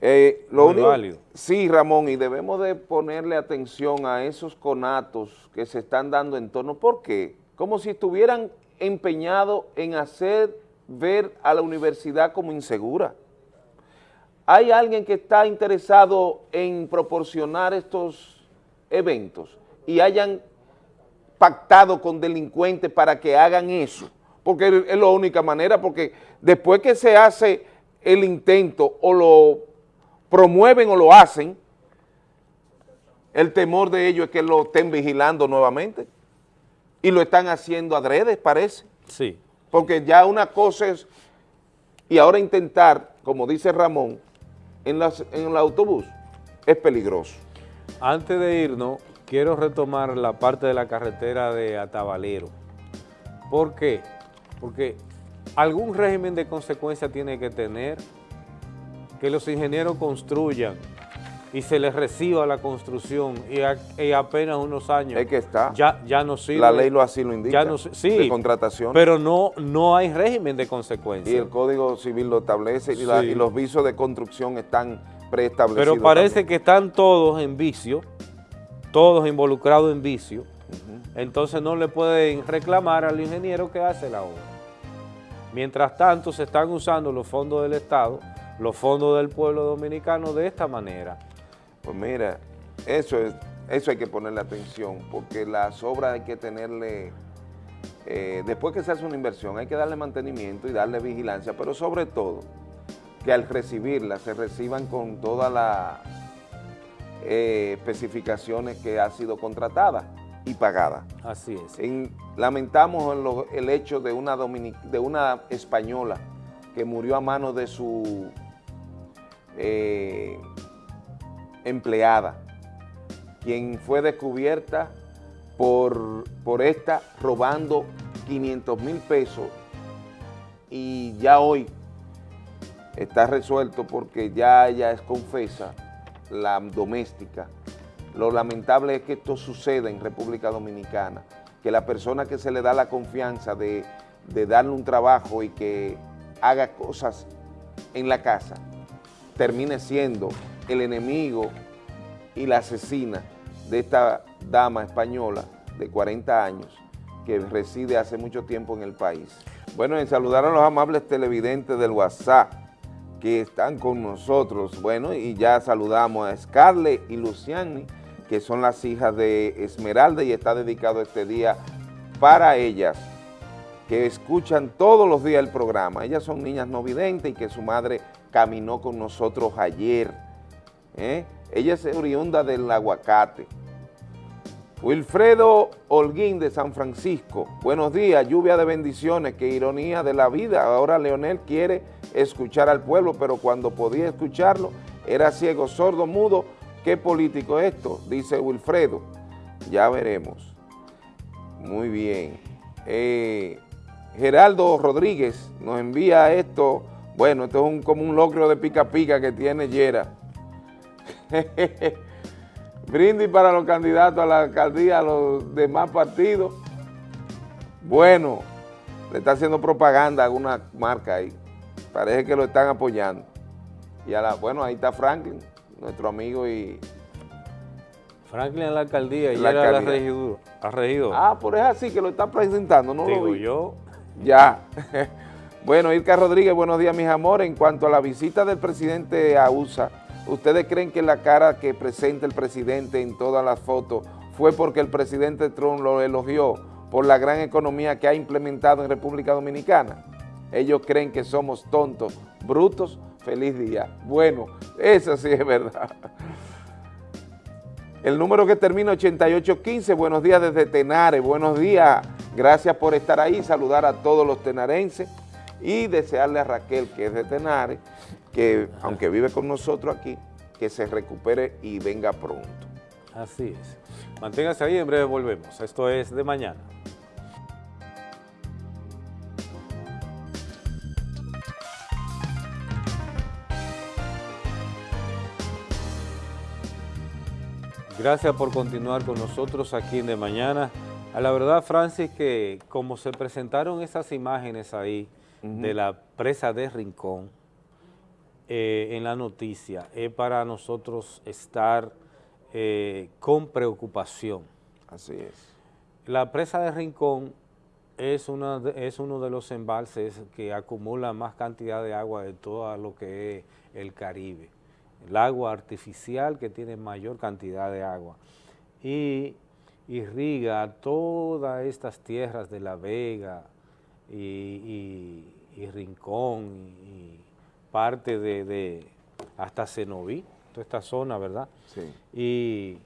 Eh, lo Muy único- válido. Sí, Ramón, y debemos de ponerle atención a esos conatos que se están dando en torno. ¿Por qué? Como si estuvieran empeñados en hacer ver a la universidad como insegura. ¿Hay alguien que está interesado en proporcionar estos eventos y hayan pactado con delincuentes para que hagan eso? Porque es la única manera, porque después que se hace el intento o lo promueven o lo hacen, el temor de ellos es que lo estén vigilando nuevamente y lo están haciendo adrede, parece. Sí. Porque ya una cosa es, y ahora intentar, como dice Ramón, en, las, en el autobús, es peligroso. Antes de irnos, quiero retomar la parte de la carretera de Atabalero. ¿Por qué? Porque algún régimen de consecuencia tiene que tener que los ingenieros construyan y se les reciba la construcción y, a- y apenas unos años Es que está. ya, ya no sirve. La ley lo así lo indica, Ya no, si- sí, de contratación. pero no, no hay régimen de Y consecuencia. el Código Civil lo establece y, la- y los visos de construcción están preestablecidos. Pero parece también. que están todos en vicio, todos involucrados en vicio, entonces no le pueden reclamar al ingeniero que hace la obra. Mientras tanto se están usando los fondos del Estado, los fondos del pueblo dominicano de esta manera. Pues mira, eso es, eso hay que ponerle atención, porque las obras hay que tenerle, eh, después que se hace una inversión, hay que darle mantenimiento y darle vigilancia, pero sobre todo, que al recibirlas se reciban con todas las eh, especificaciones que ha sido contratada y pagada. Así es. En- lamentamos en lo- el hecho de una, domini- de una española que murió a manos de su eh, empleada, quien fue descubierta por, por esta robando 500 mil pesos y ya hoy está resuelto porque ya ella es confesa, la doméstica. Lo lamentable es que esto suceda en República Dominicana, que la persona que se le da la confianza de, de darle un trabajo y que haga cosas en la casa, termine siendo el enemigo y la asesina de esta dama española de 40 años que reside hace mucho tiempo en el país. Bueno, en saludar a los amables televidentes del WhatsApp que están con nosotros. Bueno, y ya saludamos a Scarlett y Luciani, que son las hijas de Esmeralda y está dedicado este día para ellas, que escuchan todos los días el programa. Ellas son niñas no videntes y que su madre caminó con nosotros ayer. ¿eh? Ella es oriunda del aguacate. Wilfredo Holguín de San Francisco, buenos días, lluvia de bendiciones, qué ironía de la vida. Ahora Leonel quiere escuchar al pueblo, pero cuando podía escucharlo era ciego, sordo, mudo. ¿Qué político es esto? Dice Wilfredo. Ya veremos. Muy bien. Eh, Geraldo Rodríguez nos envía esto. Bueno, esto es como un locro de pica pica que tiene Yera. Brindis para los candidatos a la alcaldía, a los demás partidos. Bueno, le está haciendo propaganda a alguna marca ahí. Parece que lo están apoyando. Y a la, bueno, ahí está Franklin, nuestro amigo y... Franklin en la alcaldía y La era la alcaldía. La. Ah, pero es así que lo está presentando, ¿no lo Digo vi? yo. Ya. bueno, Irka Rodríguez, buenos días, mis amores. En cuanto a la visita del presidente a USA, ¿ustedes creen que la cara que presenta el presidente en todas las fotos fue porque el presidente Trump lo elogió por la gran economía que ha implementado en República Dominicana? Ellos creen que somos tontos, brutos. Feliz día. Bueno, eso sí es verdad. El número que termina 8815, buenos días desde Tenare, buenos días, gracias por estar ahí, saludar a todos los tenarenses y desearle a Raquel, que es de Tenare, que aunque vive con nosotros aquí, que se recupere y venga pronto. Así es. Manténgase ahí, en breve volvemos. Esto es de mañana. Gracias por continuar con nosotros aquí en De Mañana. A la verdad, Francis, que como se presentaron esas imágenes ahí de la presa de Rincón, eh, en la noticia, es para nosotros estar eh, con preocupación. Así es. La presa de Rincón es, una de- es uno de los embalses que acumula más cantidad de agua de todo lo que es el Caribe. El agua artificial que tiene mayor cantidad de agua. Y irriga todas estas tierras de La Vega y, y- y Rincón y, y parte de, de hasta Cenoví, toda esta zona, ¿verdad? Sí. Y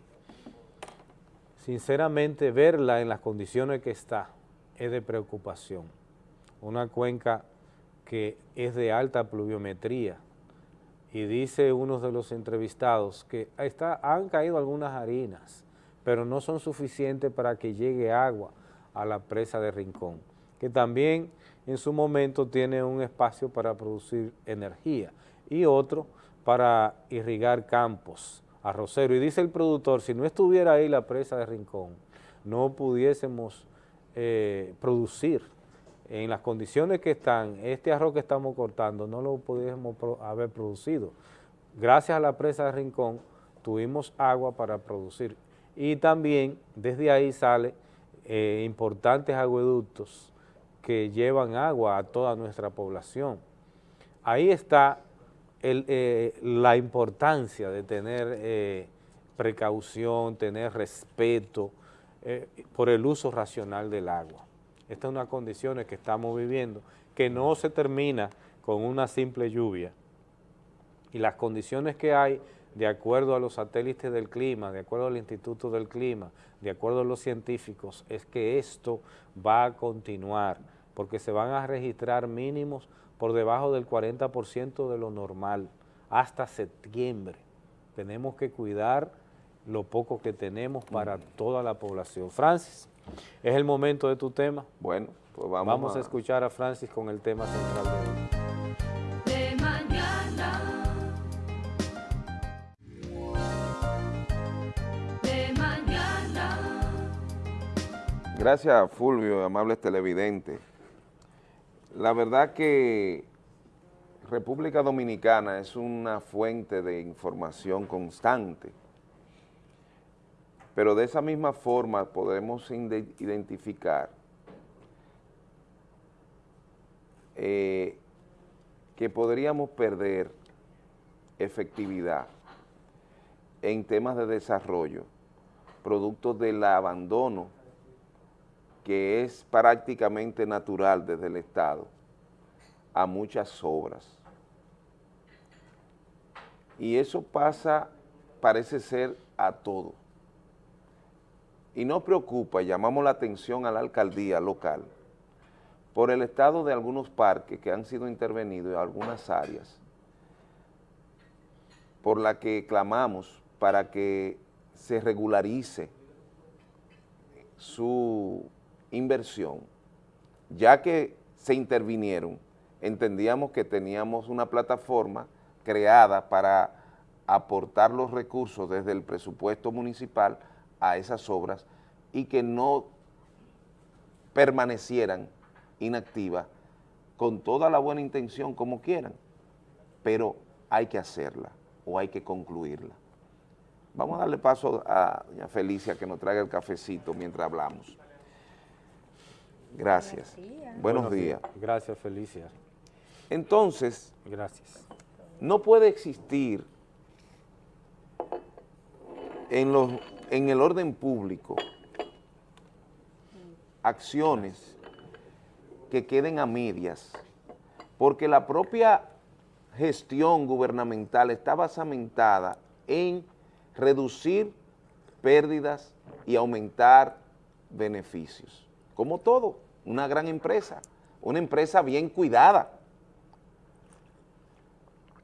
sinceramente verla en las condiciones que está es de preocupación. Una cuenca que es de alta pluviometría y dice uno de los entrevistados que han caído algunas harinas, pero no son suficientes para que llegue agua a la presa de Rincón, que también en su momento tiene un espacio para producir energía y otro para irrigar campos, arroceros. Y dice el productor, si no estuviera ahí la presa de Rincón, no pudiésemos eh, producir en las condiciones que están, este arroz que estamos cortando, no lo pudiésemos haber producido. Gracias a la presa de Rincón tuvimos agua para producir. Y también desde ahí sale eh, importantes agueductos que llevan agua a toda nuestra población. Ahí está eh, la importancia de tener eh, precaución, tener respeto por el uso racional del agua. Estas son unas condiciones que estamos viviendo, que no se termina con una simple lluvia. Y las condiciones que hay, de acuerdo a los satélites del clima, de acuerdo al Instituto del Clima, de acuerdo a los científicos, es que esto va a continuar, porque se van a registrar mínimos por debajo del 40% de lo normal, hasta septiembre. Tenemos que cuidar lo poco que tenemos para toda la población. Francis, es el momento de tu tema. Bueno, pues vamos, a... escuchar a Francis con el tema central de hoy. De mañana. De mañana. Gracias, Fulvio, amables televidentes. La verdad que República Dominicana es una fuente de información constante, pero de esa misma forma podemos identificar eh, que podríamos perder efectividad en temas de desarrollo, producto del abandono que es prácticamente natural desde el Estado a muchas obras. Y eso pasa, parece ser, a todo. Y nos preocupa, llamamos la atención a la alcaldía local por el estado de algunos parques que han sido intervenidos en algunas áreas, por la que clamamos para que se regularice su inversión, ya que se intervinieron, entendíamos que teníamos una plataforma creada para aportar los recursos desde el presupuesto municipal a esas obras y que no permanecieran inactivas con toda la buena intención como quieran, pero hay que hacerla o hay que concluirla. Vamos a darle paso a doña Felicia que nos traiga el cafecito mientras hablamos. Gracias. Buenos, días. Gracias, Felicia. Entonces, Gracias. no puede existir en, los, en el orden público acciones que queden a medias, porque la propia gestión gubernamental está basamentada en reducir pérdidas y aumentar beneficios. Como todo, una gran empresa, una empresa bien cuidada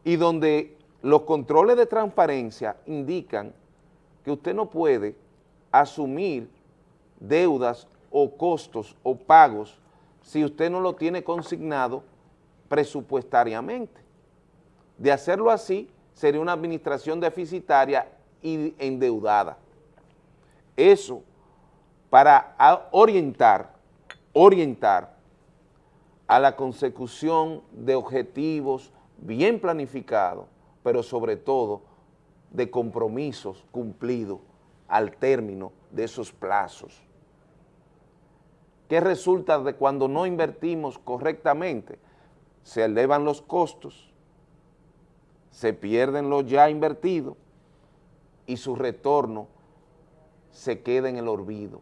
y donde los controles de transparencia indican que usted no puede asumir deudas o costos o pagos si usted no lo tiene consignado presupuestariamente. De hacerlo así, sería una administración deficitaria y endeudada. Eso para orientar, orientar a la consecución de objetivos bien planificado, pero sobre todo de compromisos cumplidos al término de esos plazos. ¿Qué resulta de cuando no invertimos correctamente? Se elevan los costos, se pierden lo ya invertido y su retorno se queda en el olvido.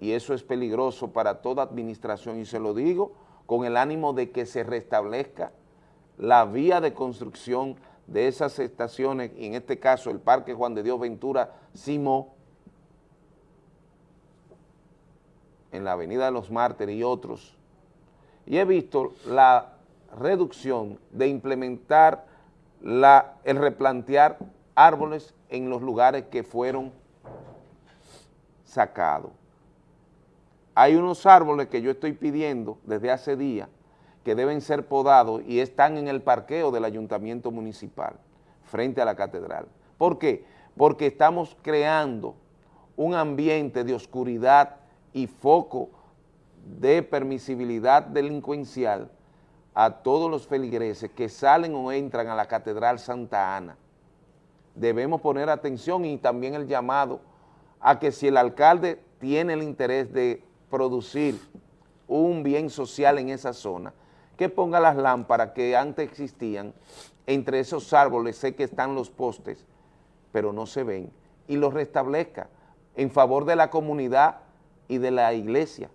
Y eso es peligroso para toda administración y se lo digo con el ánimo de que se restablezca la vía de construcción de esas estaciones, y en este caso el Parque Juan de Dios Ventura Simó, en la Avenida de los Mártires y otros, y he visto la reducción de implementar la, el replantear árboles en los lugares que fueron sacados. Hay unos árboles que yo estoy pidiendo desde hace días que deben ser podados y están en el parqueo del ayuntamiento municipal, frente a la catedral. ¿Por qué? Porque estamos creando un ambiente de oscuridad y foco de permisibilidad delincuencial a todos los feligreses que salen o entran a la Catedral Santa Ana. Debemos poner atención y también el llamado a que si el alcalde tiene el interés de producir un bien social en esa zona, que ponga las lámparas que antes existían, entre esos árboles sé que están los postes, pero no se ven, y los restablezca en favor de la comunidad y de la iglesia,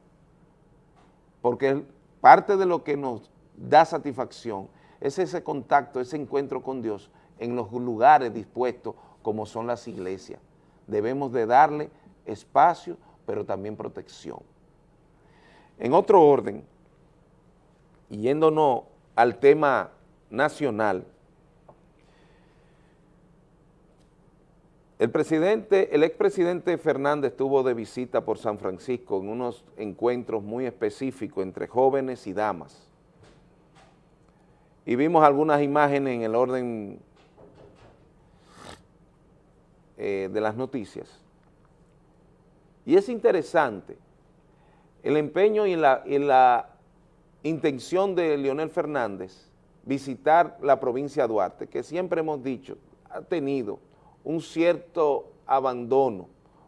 porque parte de lo que nos da satisfacción es ese contacto, ese encuentro con Dios en los lugares dispuestos como son las iglesias. Debemos de darle espacio, pero también protección. En otro orden, yéndonos al tema nacional, el presidente, el expresidente Fernández estuvo de visita por San Francisco en unos encuentros muy específicos entre jóvenes y damas. Y vimos algunas imágenes en el orden eh, de las noticias. Y es interesante el empeño y la, y la intención de Leonel Fernández visitar la provincia de Duarte, que siempre hemos dicho, ha tenido un cierto abandono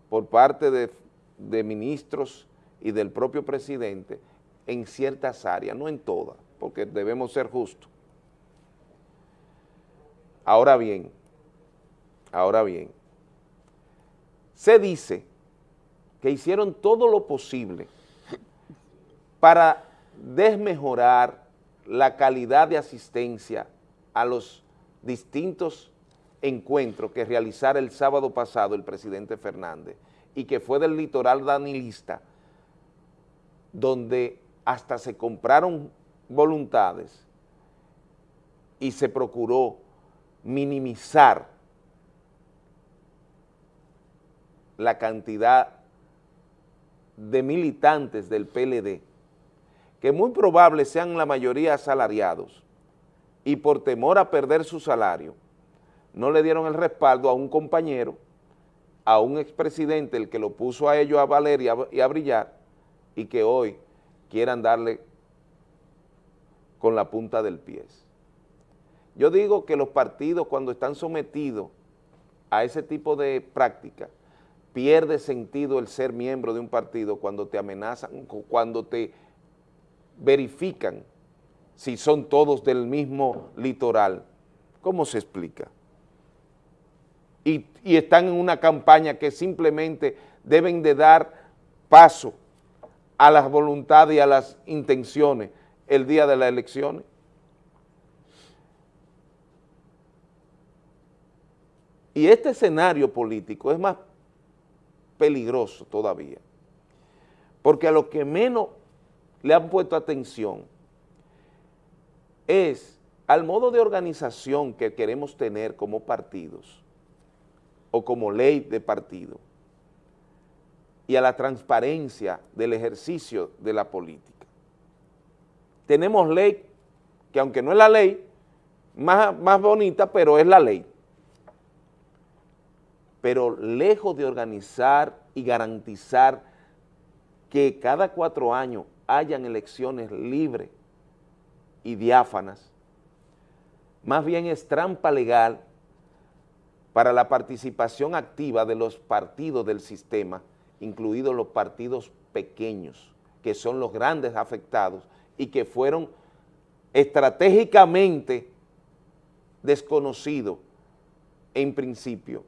por parte de, de ministros y del propio presidente en ciertas áreas, no en todas, porque debemos ser justos. Ahora bien, ahora bien, se dice que hicieron todo lo posible para desmejorar la calidad de asistencia a los distintos encuentros que realizara el sábado pasado el presidente Fernández y que fue del litoral danilista, donde hasta se compraron voluntades y se procuró minimizar la cantidad de militantes del PLD que muy probable sean la mayoría asalariados y por temor a perder su salario, no le dieron el respaldo a un compañero, a un expresidente, el que lo puso a ellos a valer y a, brillar, y que hoy quieran darle con la punta del pie. Yo digo que los partidos cuando están sometidos a ese tipo de práctica, pierde sentido el ser miembro de un partido cuando te amenazan, cuando te verifican si son todos del mismo litoral. ¿Cómo se explica? Y, están en una campaña que simplemente deben de dar paso a las voluntades y a las intenciones el día de las elecciones. Y este escenario político es más peligroso todavía, porque a lo que menos le han puesto atención es al modo de organización que queremos tener como partidos o como ley de partido y a la transparencia del ejercicio de la política. Tenemos ley que aunque no es la ley más, más bonita, pero es la ley. Pero lejos de organizar y garantizar que cada cuatro años hayan elecciones libres y diáfanas, más bien es trampa legal para la participación activa de los partidos del sistema, incluidos los partidos pequeños, que son los grandes afectados y que fueron estratégicamente desconocidos en principio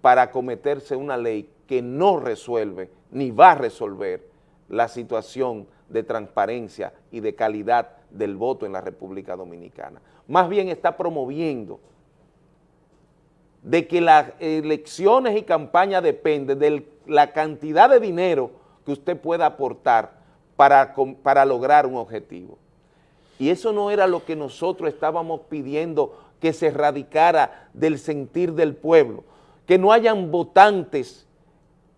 para acometerse una ley que no resuelve ni va a resolver la situación de transparencia y de calidad del voto en la República Dominicana. Más bien está promoviendo de que las elecciones y campañas dependen de la cantidad de dinero que usted pueda aportar para, para lograr un objetivo. Y eso no era lo que nosotros estábamos pidiendo que se erradicara del sentir del pueblo, que no hayan votantes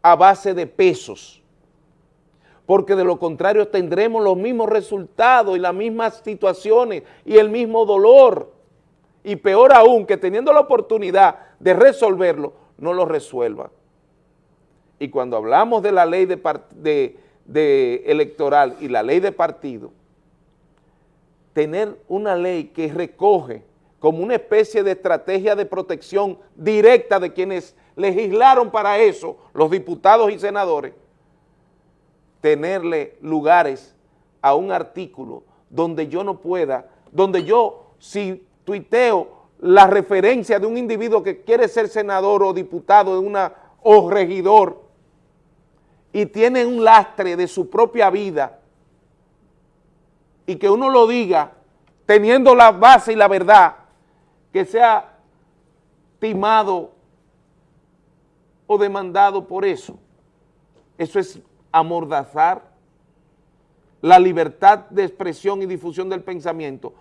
a base de pesos, porque de lo contrario tendremos los mismos resultados y las mismas situaciones y el mismo dolor. Y peor aún, que teniendo la oportunidad de resolverlo, no lo resuelva. Y cuando hablamos de la ley de electoral y la ley de partido, tener una ley que recoge como una especie de estrategia de protección directa de quienes legislaron para eso, los diputados y senadores, tenerle lugares a un artículo donde yo no pueda, donde yo, si tuiteo la referencia de un individuo que quiere ser senador o diputado o regidor y tiene un lastre de su propia vida y que uno lo diga teniendo la base y la verdad, que sea timado o demandado por eso. Eso es amordazar la libertad de expresión y difusión del pensamiento,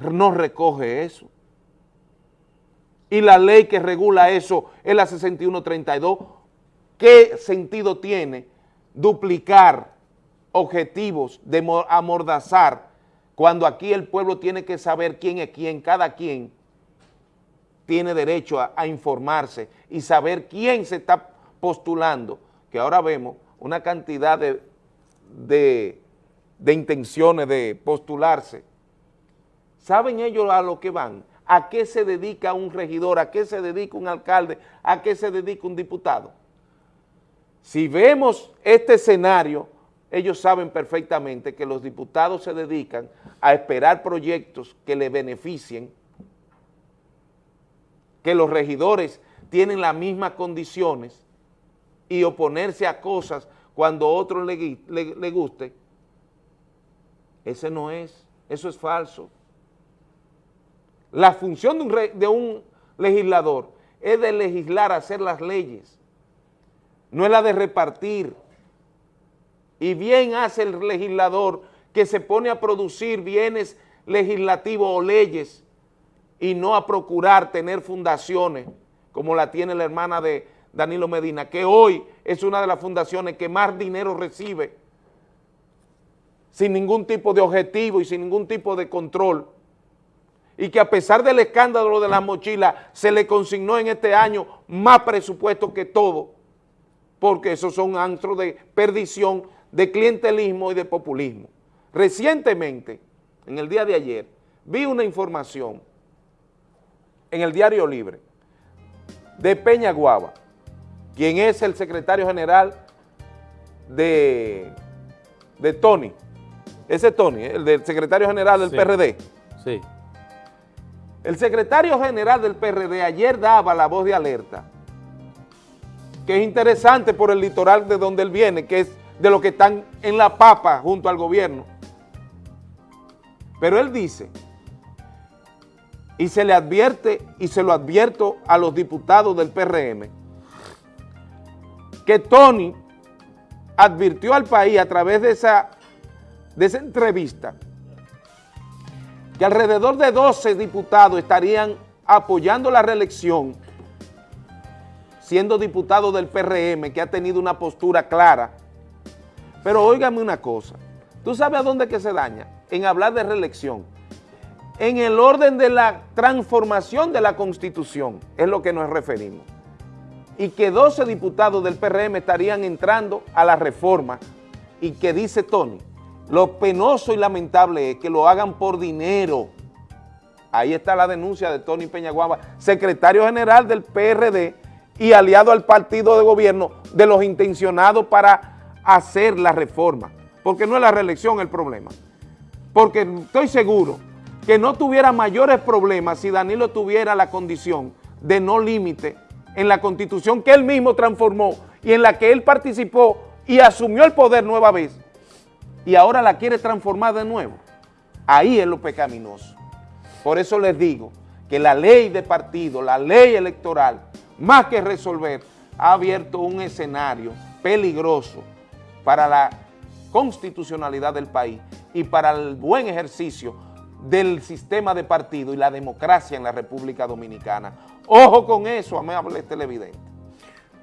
no recoge eso. Y la ley que regula eso es la 6132. ¿Qué sentido tiene duplicar objetivos de amordazar cuando aquí el pueblo tiene que saber quién es quién, cada quien tiene derecho a, a informarse y saber quién se está postulando, que ahora vemos una cantidad de, de, intenciones de postularse, ¿saben ellos a lo que van? ¿A qué se dedica un regidor? ¿A qué se dedica un alcalde? ¿A qué se dedica un diputado? Si vemos este escenario, ellos saben perfectamente que los diputados se dedican a esperar proyectos que le beneficien, que los regidores tienen las mismas condiciones y oponerse a cosas cuando a otro le, le, guste, ese no es, eso es falso. La función de un, de un legislador es de legislar, hacer las leyes, no es la de repartir. Y bien hace el legislador que se pone a producir bienes legislativos o leyes y no a procurar tener fundaciones como la tiene la hermana de, Danilo Medina, que hoy es una de las fundaciones que más dinero recibe sin ningún tipo de objetivo y sin ningún tipo de control, y que a pesar del escándalo de las mochilas, se le consignó en este año más presupuesto que todo, porque esos son antros de perdición, de clientelismo y de populismo. Recientemente, en el día de ayer, vi una información en el Diario Libre de Peña Guava, quien es el secretario general de, de Tony, ese Tony, el del secretario general del PRD. Sí. El secretario general del PRD ayer daba la voz de alerta, que es interesante por el litoral de donde él viene, que es de los que están en la papa junto al gobierno. Pero él dice, y se le advierte, y se lo advierto a los diputados del PRM, que Tony advirtió al país a través de esa, de esa entrevista que alrededor de 12 diputados estarían apoyando la reelección siendo diputado del PRM que ha tenido una postura clara. Pero óigame una cosa, ¿tú sabes a dónde que se daña? En hablar de reelección. En el orden de la transformación de la Constitución es lo que nos referimos y que 12 diputados del PRM estarían entrando a la reforma. Y que dice Tony, lo penoso y lamentable es que lo hagan por dinero, Ahí está la denuncia de Tony Peñaguaba, secretario general del PRD y aliado al partido de gobierno de los intencionados para hacer la reforma, porque no es la reelección el problema. Porque estoy seguro que no tuviera mayores problemas si Danilo tuviera la condición de no límite en la constitución que él mismo transformó y en la que él participó y asumió el poder nueva vez y ahora la quiere transformar de nuevo. Ahí es lo pecaminoso. Por eso les digo que la ley de partido, la ley electoral, más que resolver, ha abierto un escenario peligroso para la constitucionalidad del país y para el buen ejercicio del sistema de partido y la democracia en la República Dominicana. Ojo con eso, amables televidentes.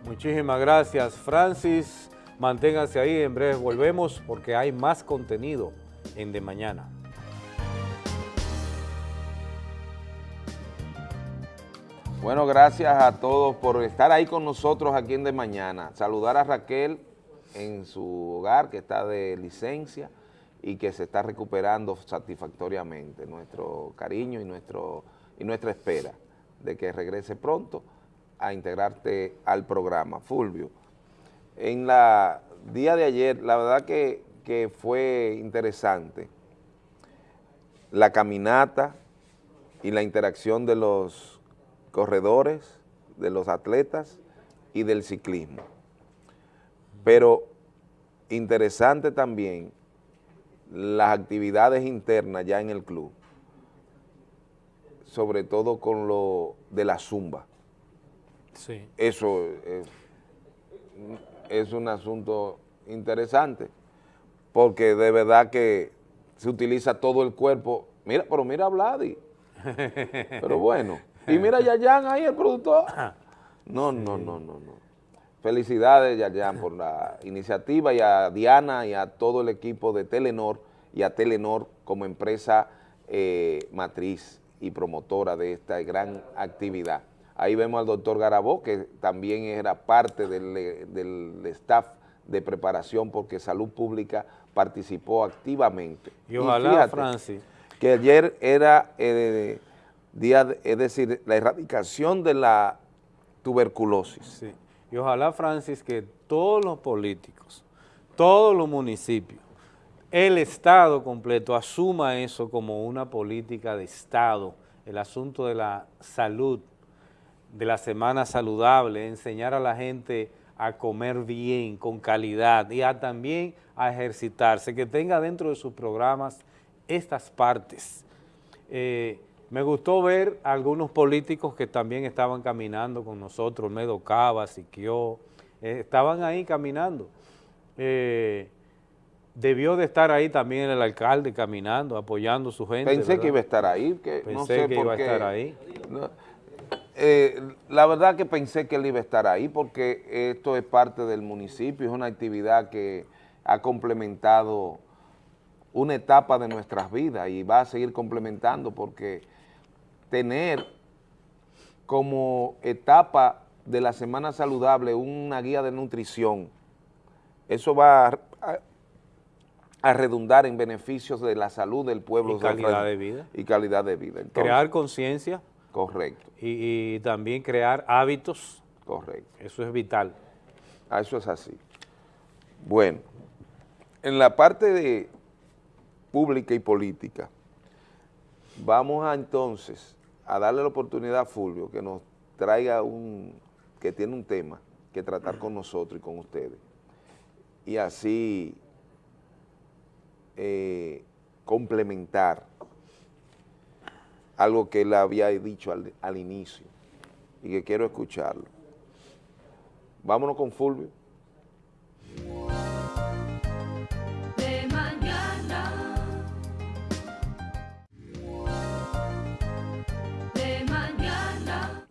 Muchísimas gracias, Francis. Manténganse ahí, en breve volvemos porque hay más contenido en De Mañana. Bueno, gracias a todos por estar ahí con nosotros aquí en De Mañana. Saludar a Raquel en su hogar que está de licencia y que se está recuperando satisfactoriamente. Nuestro cariño y, nuestro, y nuestra espera de que regrese pronto a integrarte al programa. Fulvio, en la día de ayer, la verdad que, que fue interesante la caminata y la interacción de los corredores, de los atletas y del ciclismo. Pero interesante también las actividades internas ya en el club, sobre todo con lo de la zumba. Sí. Eso es, es un asunto interesante, porque de verdad que se utiliza todo el cuerpo. Mira, pero mira a Vladi. Pero bueno. Y mira a Yayan ahí, el productor. No, no, no, no, no. Felicidades, Yayan, por la iniciativa y a Diana y a todo el equipo de Telenor y a Telenor como empresa eh, matriz y promotora de esta gran actividad. Ahí vemos al doctor Garabó, que también era parte del, del staff de preparación porque Salud Pública participó activamente. Y ojalá, fíjate Francis. Que ayer era eh, día, de- es decir, la erradicación de la tuberculosis. Sí. Y ojalá, Francis, que todos los políticos, todos los municipios, el Estado completo asuma eso como una política de Estado, el asunto de la salud, de la semana saludable, enseñar a la gente a comer bien, con calidad y a también a ejercitarse, que tenga dentro de sus programas estas partes. Eh, me gustó ver a algunos políticos que también estaban caminando con nosotros, Medo Cava, Siquio, eh, estaban ahí caminando. Eh, debió de estar ahí también el alcalde caminando, apoyando a su gente. Pensé ¿verdad? que iba a estar ahí, que no Pensé sé que por iba a estar ahí. No, eh, la verdad que pensé que él iba a estar ahí porque esto es parte del municipio, es una actividad que ha complementado una etapa de nuestras vidas y va a seguir complementando porque tener como etapa de la semana saludable una guía de nutrición, eso va a, a- a redundar en beneficios de la salud del pueblo. Y calidad de vida. Y calidad de vida. Entonces, Crear conciencia. Correcto. Y, y también crear hábitos. Correcto. Eso es vital. Ah, Eso es así. Bueno, en la parte de pública y política, vamos a entonces a darle la oportunidad a Fulvio que nos traiga un, que tiene un tema que tratar con nosotros y con ustedes. Y así eh, complementar algo que él había dicho al, al inicio y que quiero escucharlo. Vámonos con Fulvio.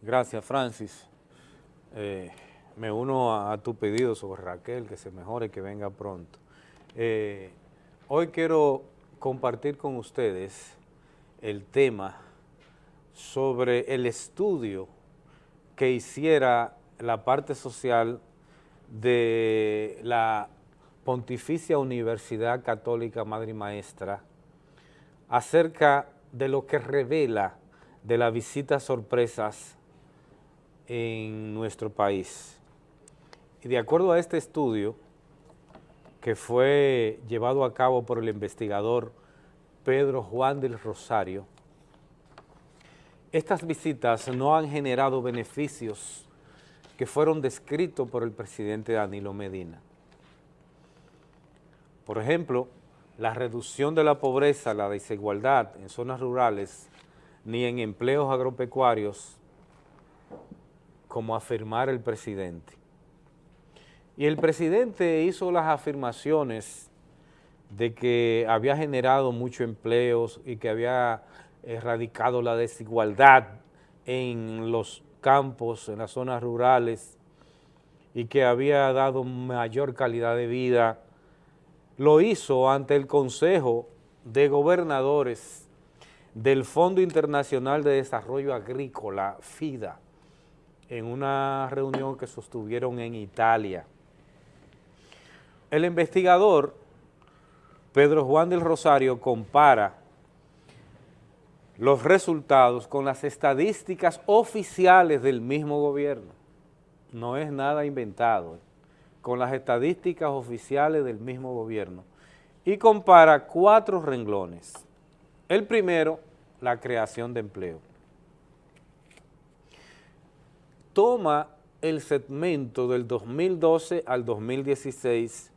Gracias, Francis. Eh, me uno a, tu pedido sobre Raquel, que se mejore, que venga pronto. Eh, hoy quiero compartir con ustedes el tema sobre el estudio que hiciera la parte social de la Pontificia Universidad Católica Madre y Maestra acerca de lo que revela de las visitas sorpresas en nuestro país. Y de acuerdo a este estudio, que fue llevado a cabo por el investigador Pedro Juan del Rosario, estas visitas no han generado beneficios que fueron descritos por el presidente Danilo Medina. Por ejemplo, la reducción de la pobreza, la desigualdad en zonas rurales, ni en empleos agropecuarios, como afirmar el presidente. Y el presidente hizo las afirmaciones de que había generado muchos empleos y que había erradicado la desigualdad en los campos, en las zonas rurales, y que había dado mayor calidad de vida, lo hizo ante el Consejo de Gobernadores del Fondo Internacional de Desarrollo Agrícola, FIDA, en una reunión que sostuvieron en Italia. El investigador Pedro Juan del Rosario compara los resultados con las estadísticas oficiales del mismo gobierno. No es nada inventado, ¿eh? con las estadísticas oficiales del mismo gobierno. Y compara cuatro renglones. El primero, la creación de empleo. Toma el segmento del 2012 al 2016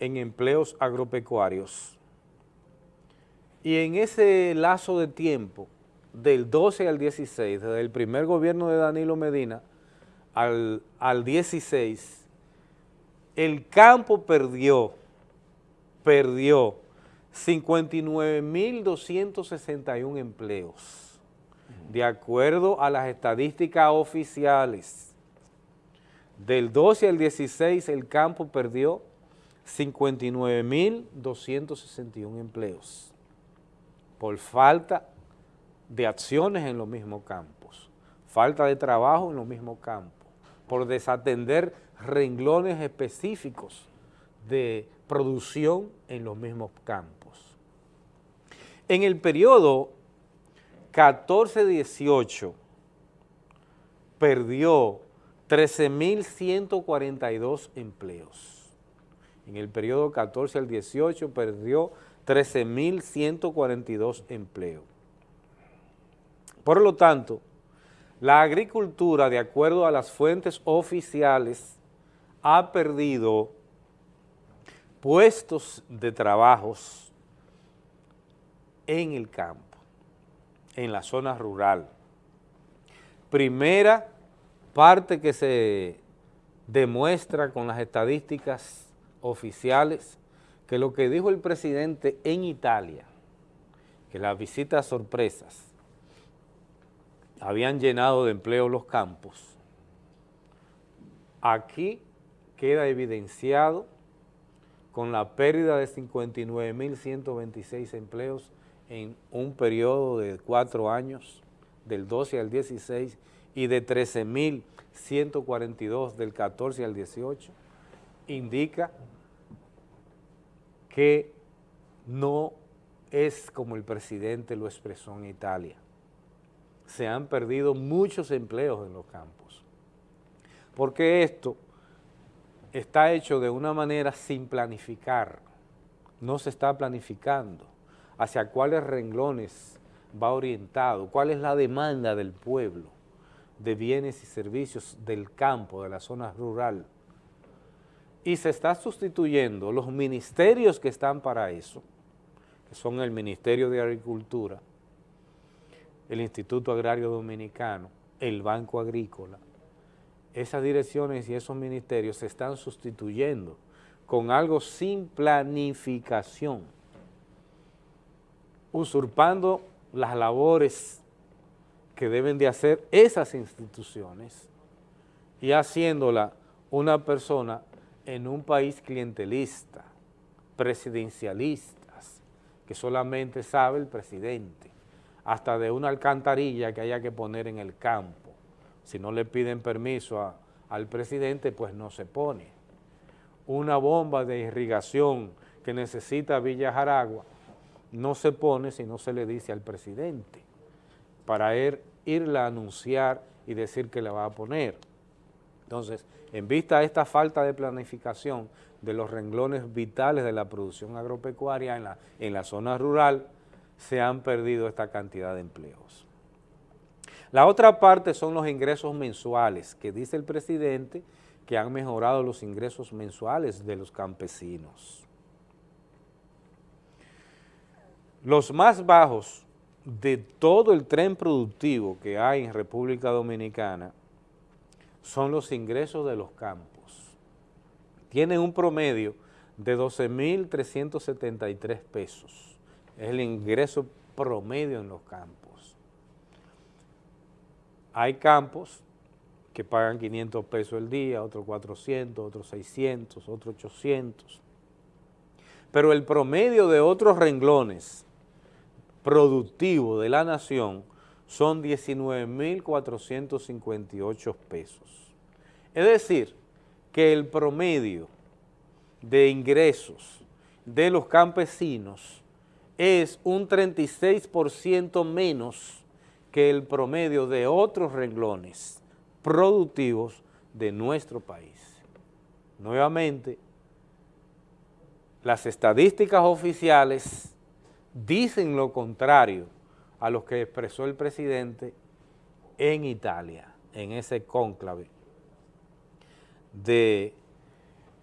en empleos agropecuarios. Y en ese lazo de tiempo, del 12 al 16, desde el primer gobierno de Danilo Medina al, al 16, el campo perdió, perdió 59.261 empleos, de acuerdo a las estadísticas oficiales. Del 12 al 16 el campo perdió 59.261 empleos por falta de acciones en los mismos campos, falta de trabajo en los mismos campos, por desatender renglones específicos de producción en los mismos campos. En el periodo 14-18 perdió 13.142 empleos. En el periodo 14 al 18 perdió 13.142 empleos. Por lo tanto, la agricultura, de acuerdo a las fuentes oficiales, ha perdido puestos de trabajos en el campo, en la zona rural. Primera parte que se demuestra con las estadísticas oficiales que lo que dijo el presidente en Italia, que las visitas sorpresas habían llenado de empleo los campos, aquí queda evidenciado con la pérdida de 59.126 empleos en un periodo de cuatro años, del 12 al 16, y de 13.142 del 14 al 18, indica que no es como el presidente lo expresó en Italia. Se han perdido muchos empleos en los campos, porque esto está hecho de una manera sin planificar, no se está planificando hacia cuáles renglones va orientado, cuál es la demanda del pueblo de bienes y servicios del campo, de la zona rural, y se está sustituyendo los ministerios que están para eso, que son el Ministerio de Agricultura, el Instituto Agrario Dominicano, el Banco Agrícola, esas direcciones y esos ministerios se están sustituyendo con algo sin planificación, usurpando las labores que deben de hacer esas instituciones y haciéndola una persona en un país clientelista, presidencialistas, que solamente sabe el presidente, hasta de una alcantarilla que haya que poner en el campo. Si no le piden permiso al presidente, pues no se pone. Una bomba de irrigación que necesita Villa Jaragua, no se pone si no se le dice al presidente. para ir, irla a anunciar y decir que la va a poner. Entonces, en vista de esta falta de planificación de los renglones vitales de la producción agropecuaria en la, en la zona rural, se han perdido esta cantidad de empleos. La otra parte son los ingresos mensuales, que dice el presidente que han mejorado los ingresos mensuales de los campesinos. Los más bajos de todo el tren productivo que hay en República Dominicana son los ingresos de los campos. Tienen un promedio de 12.373 pesos. Es el ingreso promedio en los campos. Hay campos que pagan 500 pesos el día, otros 400, otros 600, otros 800. Pero el promedio de otros renglones productivos de la nación son 19.458 pesos. Es decir, que el promedio de ingresos de los campesinos es un 36% menos que el promedio de otros renglones productivos de nuestro país. Nuevamente, las estadísticas oficiales dicen lo contrario a lo que expresó el presidente en Italia, en ese cónclave de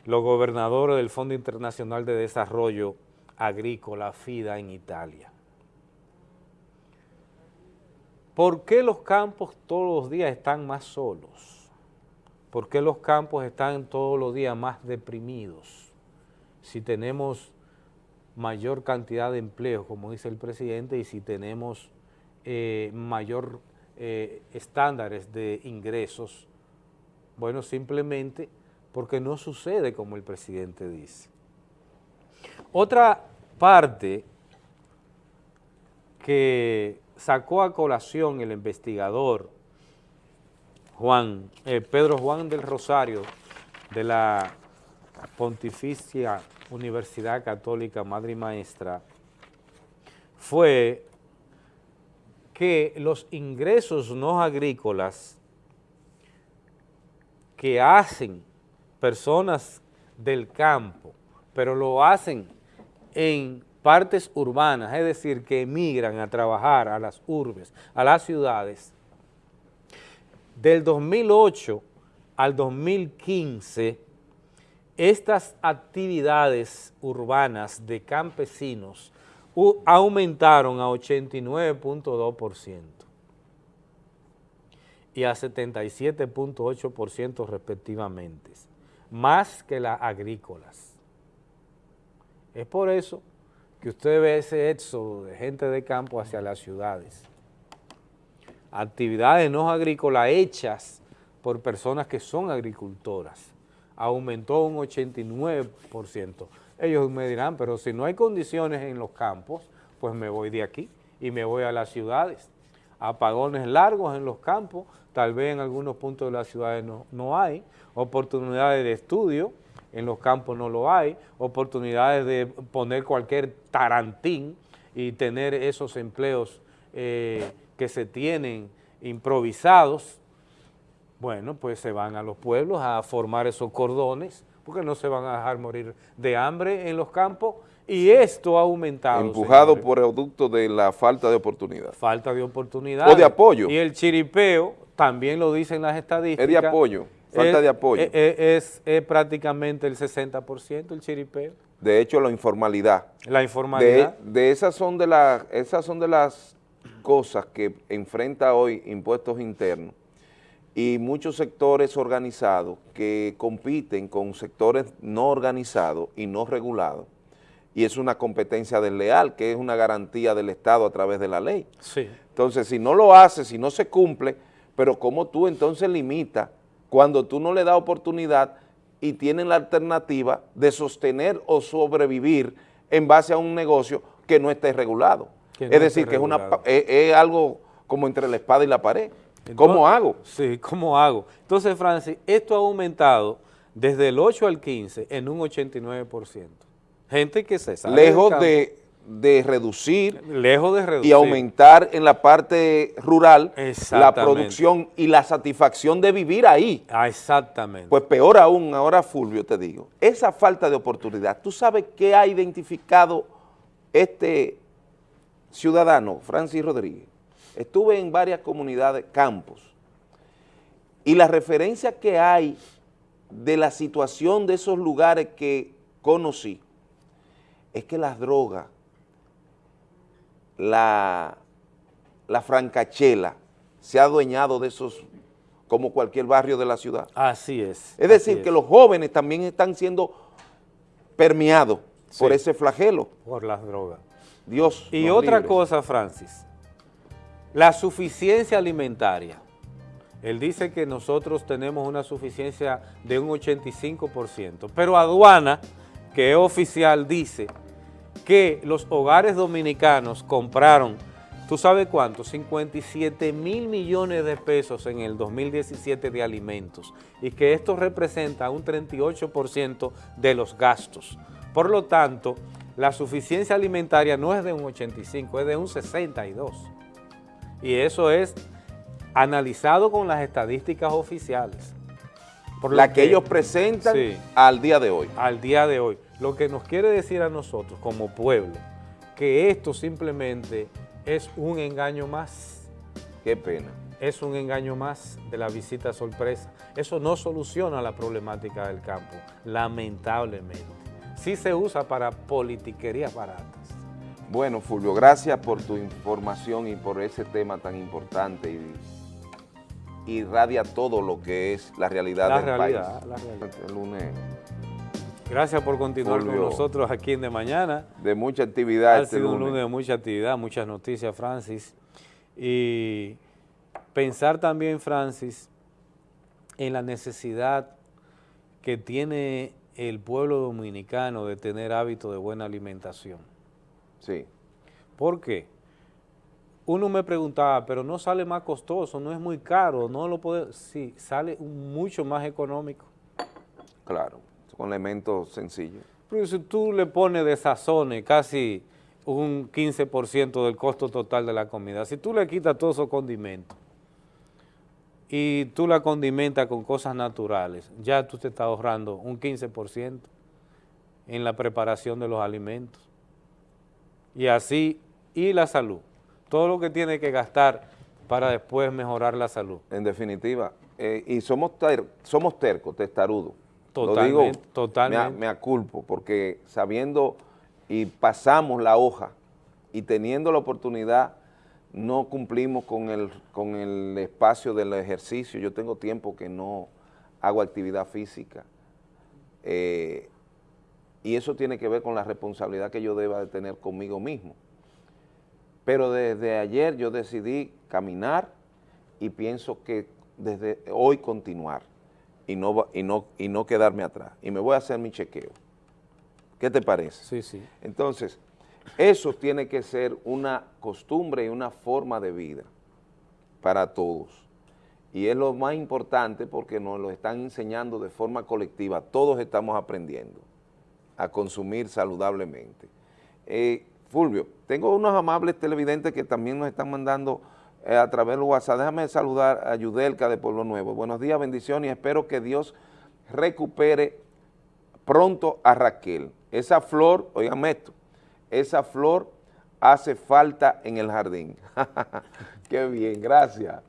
los gobernadores del Fondo Internacional de Desarrollo Agrícola, FIDA, en Italia. ¿Por qué los campos todos los días están más solos? ¿Por qué los campos están todos los días más deprimidos? Si tenemos mayor cantidad de empleos, como dice el presidente, y si tenemos eh, mayor eh, estándares de ingresos, bueno, simplemente porque no sucede como el presidente dice. Otra parte que sacó a colación el investigador Juan, eh, Pedro Juan del Rosario de la Pontificia Universidad Católica Madre y Maestra fue que los ingresos no agrícolas que hacen personas del campo, pero lo hacen en partes urbanas, es decir, que emigran a trabajar a las urbes, a las ciudades, del 2008 al 2015, estas actividades urbanas de campesinos aumentaron a 89.2% y a 77.8% respectivamente, más que las agrícolas. Es por eso que usted ve ese éxodo de gente de campo hacia las ciudades. Actividades no agrícolas hechas por personas que son agricultoras. Aumentó un 89%. Ellos me dirán, pero si no hay condiciones en los campos, pues me voy de aquí y me voy a las ciudades. Apagones largos en los campos, tal vez en algunos puntos de las ciudades no, no hay. Oportunidades de estudio, en los campos no lo hay, oportunidades de poner cualquier tarantín y tener esos empleos eh, que se tienen improvisados, bueno, pues se van a los pueblos a formar esos cordones, porque no se van a dejar morir de hambre en los campos, y esto ha aumentado. Empujado por producto de la falta de oportunidad. Falta de oportunidad. O de apoyo. Y el chiripeo, también lo dicen las estadísticas. Es de apoyo. Falta es, de apoyo. Es, es, prácticamente el 60% el chiripeo. De hecho, la informalidad. La informalidad. De, de esas, son de la, esas son de las cosas que enfrenta hoy impuestos internos y muchos sectores organizados que compiten con sectores no organizados y no regulados y es una competencia desleal, que es una garantía del Estado a través de la ley. Sí. Entonces, si no lo hace, si no se cumple, pero ¿cómo tú entonces limitas cuando tú no le das oportunidad y tienen la alternativa de sostener o sobrevivir en base a un negocio que no esté regulado? No es decir, que es, una, es algo como entre la espada y la pared. ¿Cómo hago? Sí, ¿cómo hago? Entonces, Francis, esto ha aumentado desde el 8 al 15 en un 89%. Gente que se sale Lejos de de reducir Lejos de reducir. y aumentar en la parte rural la producción y la satisfacción de vivir ahí. Ah, exactamente. Pues peor aún, ahora Fulvio te digo, esa falta de oportunidad, ¿tú sabes qué ha identificado este ciudadano, Francis Rodríguez? Estuve en varias comunidades, campos, y la referencia que hay de la situación de esos lugares que conocí es que las drogas, la, la francachela, se ha adueñado de esos, como cualquier barrio de la ciudad. Así es. Es decir, que los jóvenes también están siendo permeados por ese flagelo. Por las drogas. Dios Y otra libre. cosa, Francis, la suficiencia alimentaria. Él dice que nosotros tenemos una suficiencia de un 85%, pero aduana, que es oficial, dice que los hogares dominicanos compraron, ¿tú sabes cuánto? 57 mil millones de pesos en el 2017 de alimentos y que esto representa un 38% de los gastos. Por lo tanto, la suficiencia alimentaria no es de un 85, es de un 62. Y eso es analizado con las estadísticas oficiales. Por La que ellos presentan Sí. al día de hoy. al día de hoy. Lo que nos quiere decir a nosotros como pueblo, que esto simplemente es un engaño más. Qué pena. Es un engaño más de la visita sorpresa. Eso no soluciona la problemática del campo, lamentablemente. Sí se usa para politiquerías baratas. Bueno, Fulvio, gracias por tu información y por ese tema tan importante y irradia todo lo que es la realidad La del realidad, país. la realidad. El lunes Gracias por continuar Fulvio. con nosotros aquí en De Mañana. de mucha actividad Ha este sido un lunes de mucha actividad, muchas noticias, Francis. Y pensar también, Francis, en la necesidad que tiene el pueblo dominicano de tener hábitos de buena alimentación. Sí. ¿Por qué? Uno me preguntaba, pero no sale más costoso, no es muy caro, no lo puede... Sí, sale mucho más económico. Claro, con elementos sencillos. Pero si tú le pones de sazones casi un 15% del costo total de la comida, si tú le quitas todos esos condimentos y tú la condimentas con cosas naturales, ya tú te estás ahorrando un 15% en la preparación de los alimentos. Y así, y la salud. Todo lo que tiene que gastar para después mejorar la salud. En definitiva, eh, y somos, ter- somos tercos, testarudos. Lo Totalmente, digo, totalmente. Me aculpo, porque sabiendo y pasamos la hoja y teniendo la oportunidad, no cumplimos con el, con el espacio del ejercicio. Yo tengo tiempo que no hago actividad física. Eh, y eso tiene que ver con la responsabilidad que yo deba de tener conmigo mismo. Pero desde ayer yo decidí caminar y pienso que desde hoy continuar y no, y no, y no quedarme atrás. Y me voy a hacer mi chequeo. ¿Qué te parece? Sí, sí. Entonces, eso tiene que ser una costumbre y una forma de vida para todos. Y es lo más importante porque nos lo están enseñando de forma colectiva. Todos estamos aprendiendo a consumir saludablemente. Eh, Fulvio, tengo unos amables televidentes que también nos están mandando eh, a través del WhatsApp. Déjame saludar a Yudelka de Pueblo Nuevo. Buenos días, bendiciones y espero que Dios recupere pronto a Raquel. Esa flor, oigan esto, esa flor hace falta en el jardín. Qué bien, gracias.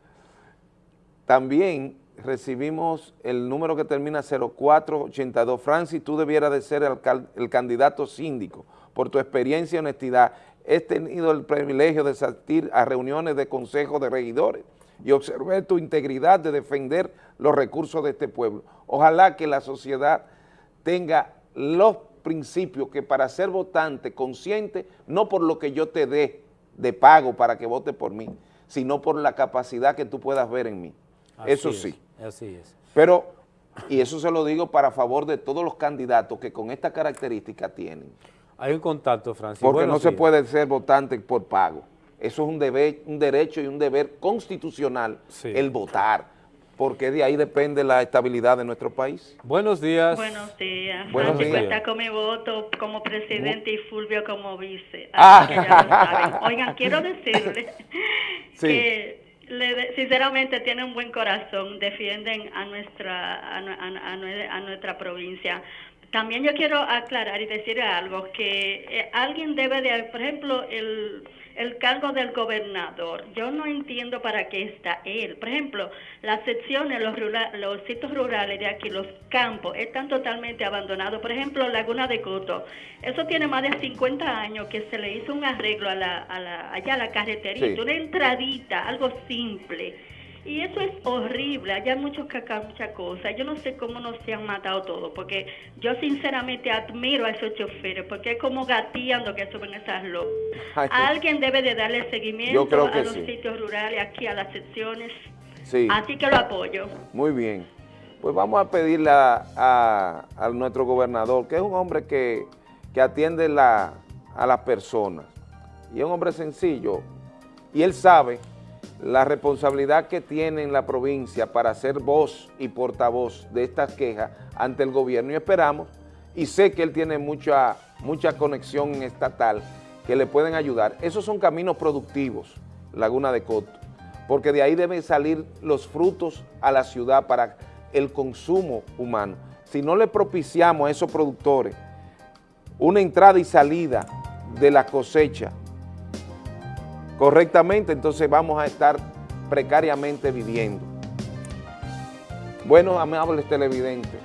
También recibimos el número que termina 0482. Francis, tú debieras de ser el, candidato síndico. Por tu experiencia y honestidad, he tenido el privilegio de asistir a reuniones de consejos de regidores y observé tu integridad de defender los recursos de este pueblo. Ojalá que la sociedad tenga los principios que para ser votante consciente, no por lo que yo te dé de pago para que vote por mí, sino por la capacidad que tú puedas ver en mí. Eso sí. es, así es. Pero, y eso se lo digo para favor de todos los candidatos que con esta característica tienen. Hay un contacto, Francis. Porque Buenos no se puede ser votante por pago. Eso es un deber, un derecho y un deber constitucional, Sí. el votar. porque de ahí depende la estabilidad de nuestro país. Buenos días. Buenos días. Buenos Francisco días. está con mi voto como presidente y Fulvio como vice. Ah. Así que ya lo saben. Oigan, quiero decirle Sí. que le sinceramente tienen un buen corazón, defienden a nuestra, a, a- a nuestra provincia. También yo quiero aclarar y decir algo, que eh, alguien debe de, por ejemplo, el, el cargo del gobernador. Yo no entiendo para qué está él. Por ejemplo, las secciones, los, rura- los sitios rurales de aquí, los campos, están totalmente abandonados. Por ejemplo, Laguna de Coto. Eso tiene más de 50 años que se le hizo un arreglo a la, a la, allá a la carreterita, Sí. una entradita, algo simple. Y eso es horrible, allá hay muchos cacao, muchas cosas. Yo no sé cómo no se han matado todos, porque yo sinceramente admiro a esos choferes, porque es como gateando que suben esas locas. Alguien debe de darle seguimiento creo que a los sí. sitios rurales, aquí a las secciones. Sí. Así que lo apoyo. Muy bien. Pues vamos a pedirle a, a- a nuestro gobernador, que es un hombre que, que atiende la- a las personas. Y es un hombre sencillo. Y él sabe la responsabilidad que tiene en la provincia para ser voz y portavoz de estas quejas ante el gobierno. Y esperamos, y sé que él tiene mucha, mucha conexión estatal que le pueden ayudar. Esos son caminos productivos, Laguna de Coto porque de ahí deben salir los frutos a la ciudad para el consumo humano. Si no le propiciamos a esos productores una entrada y salida de la cosecha correctamente, entonces vamos a estar precariamente viviendo. Bueno, amables televidentes,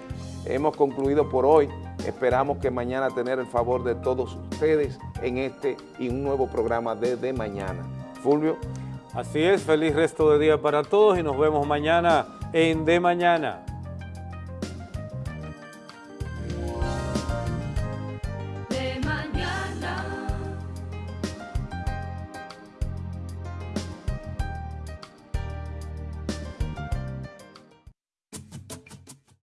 hemos concluido por hoy. Esperamos que mañana tener el favor de todos ustedes en este y un nuevo programa de De Mañana. Fulvio. Así es, feliz resto de día para todos y nos vemos mañana en De Mañana.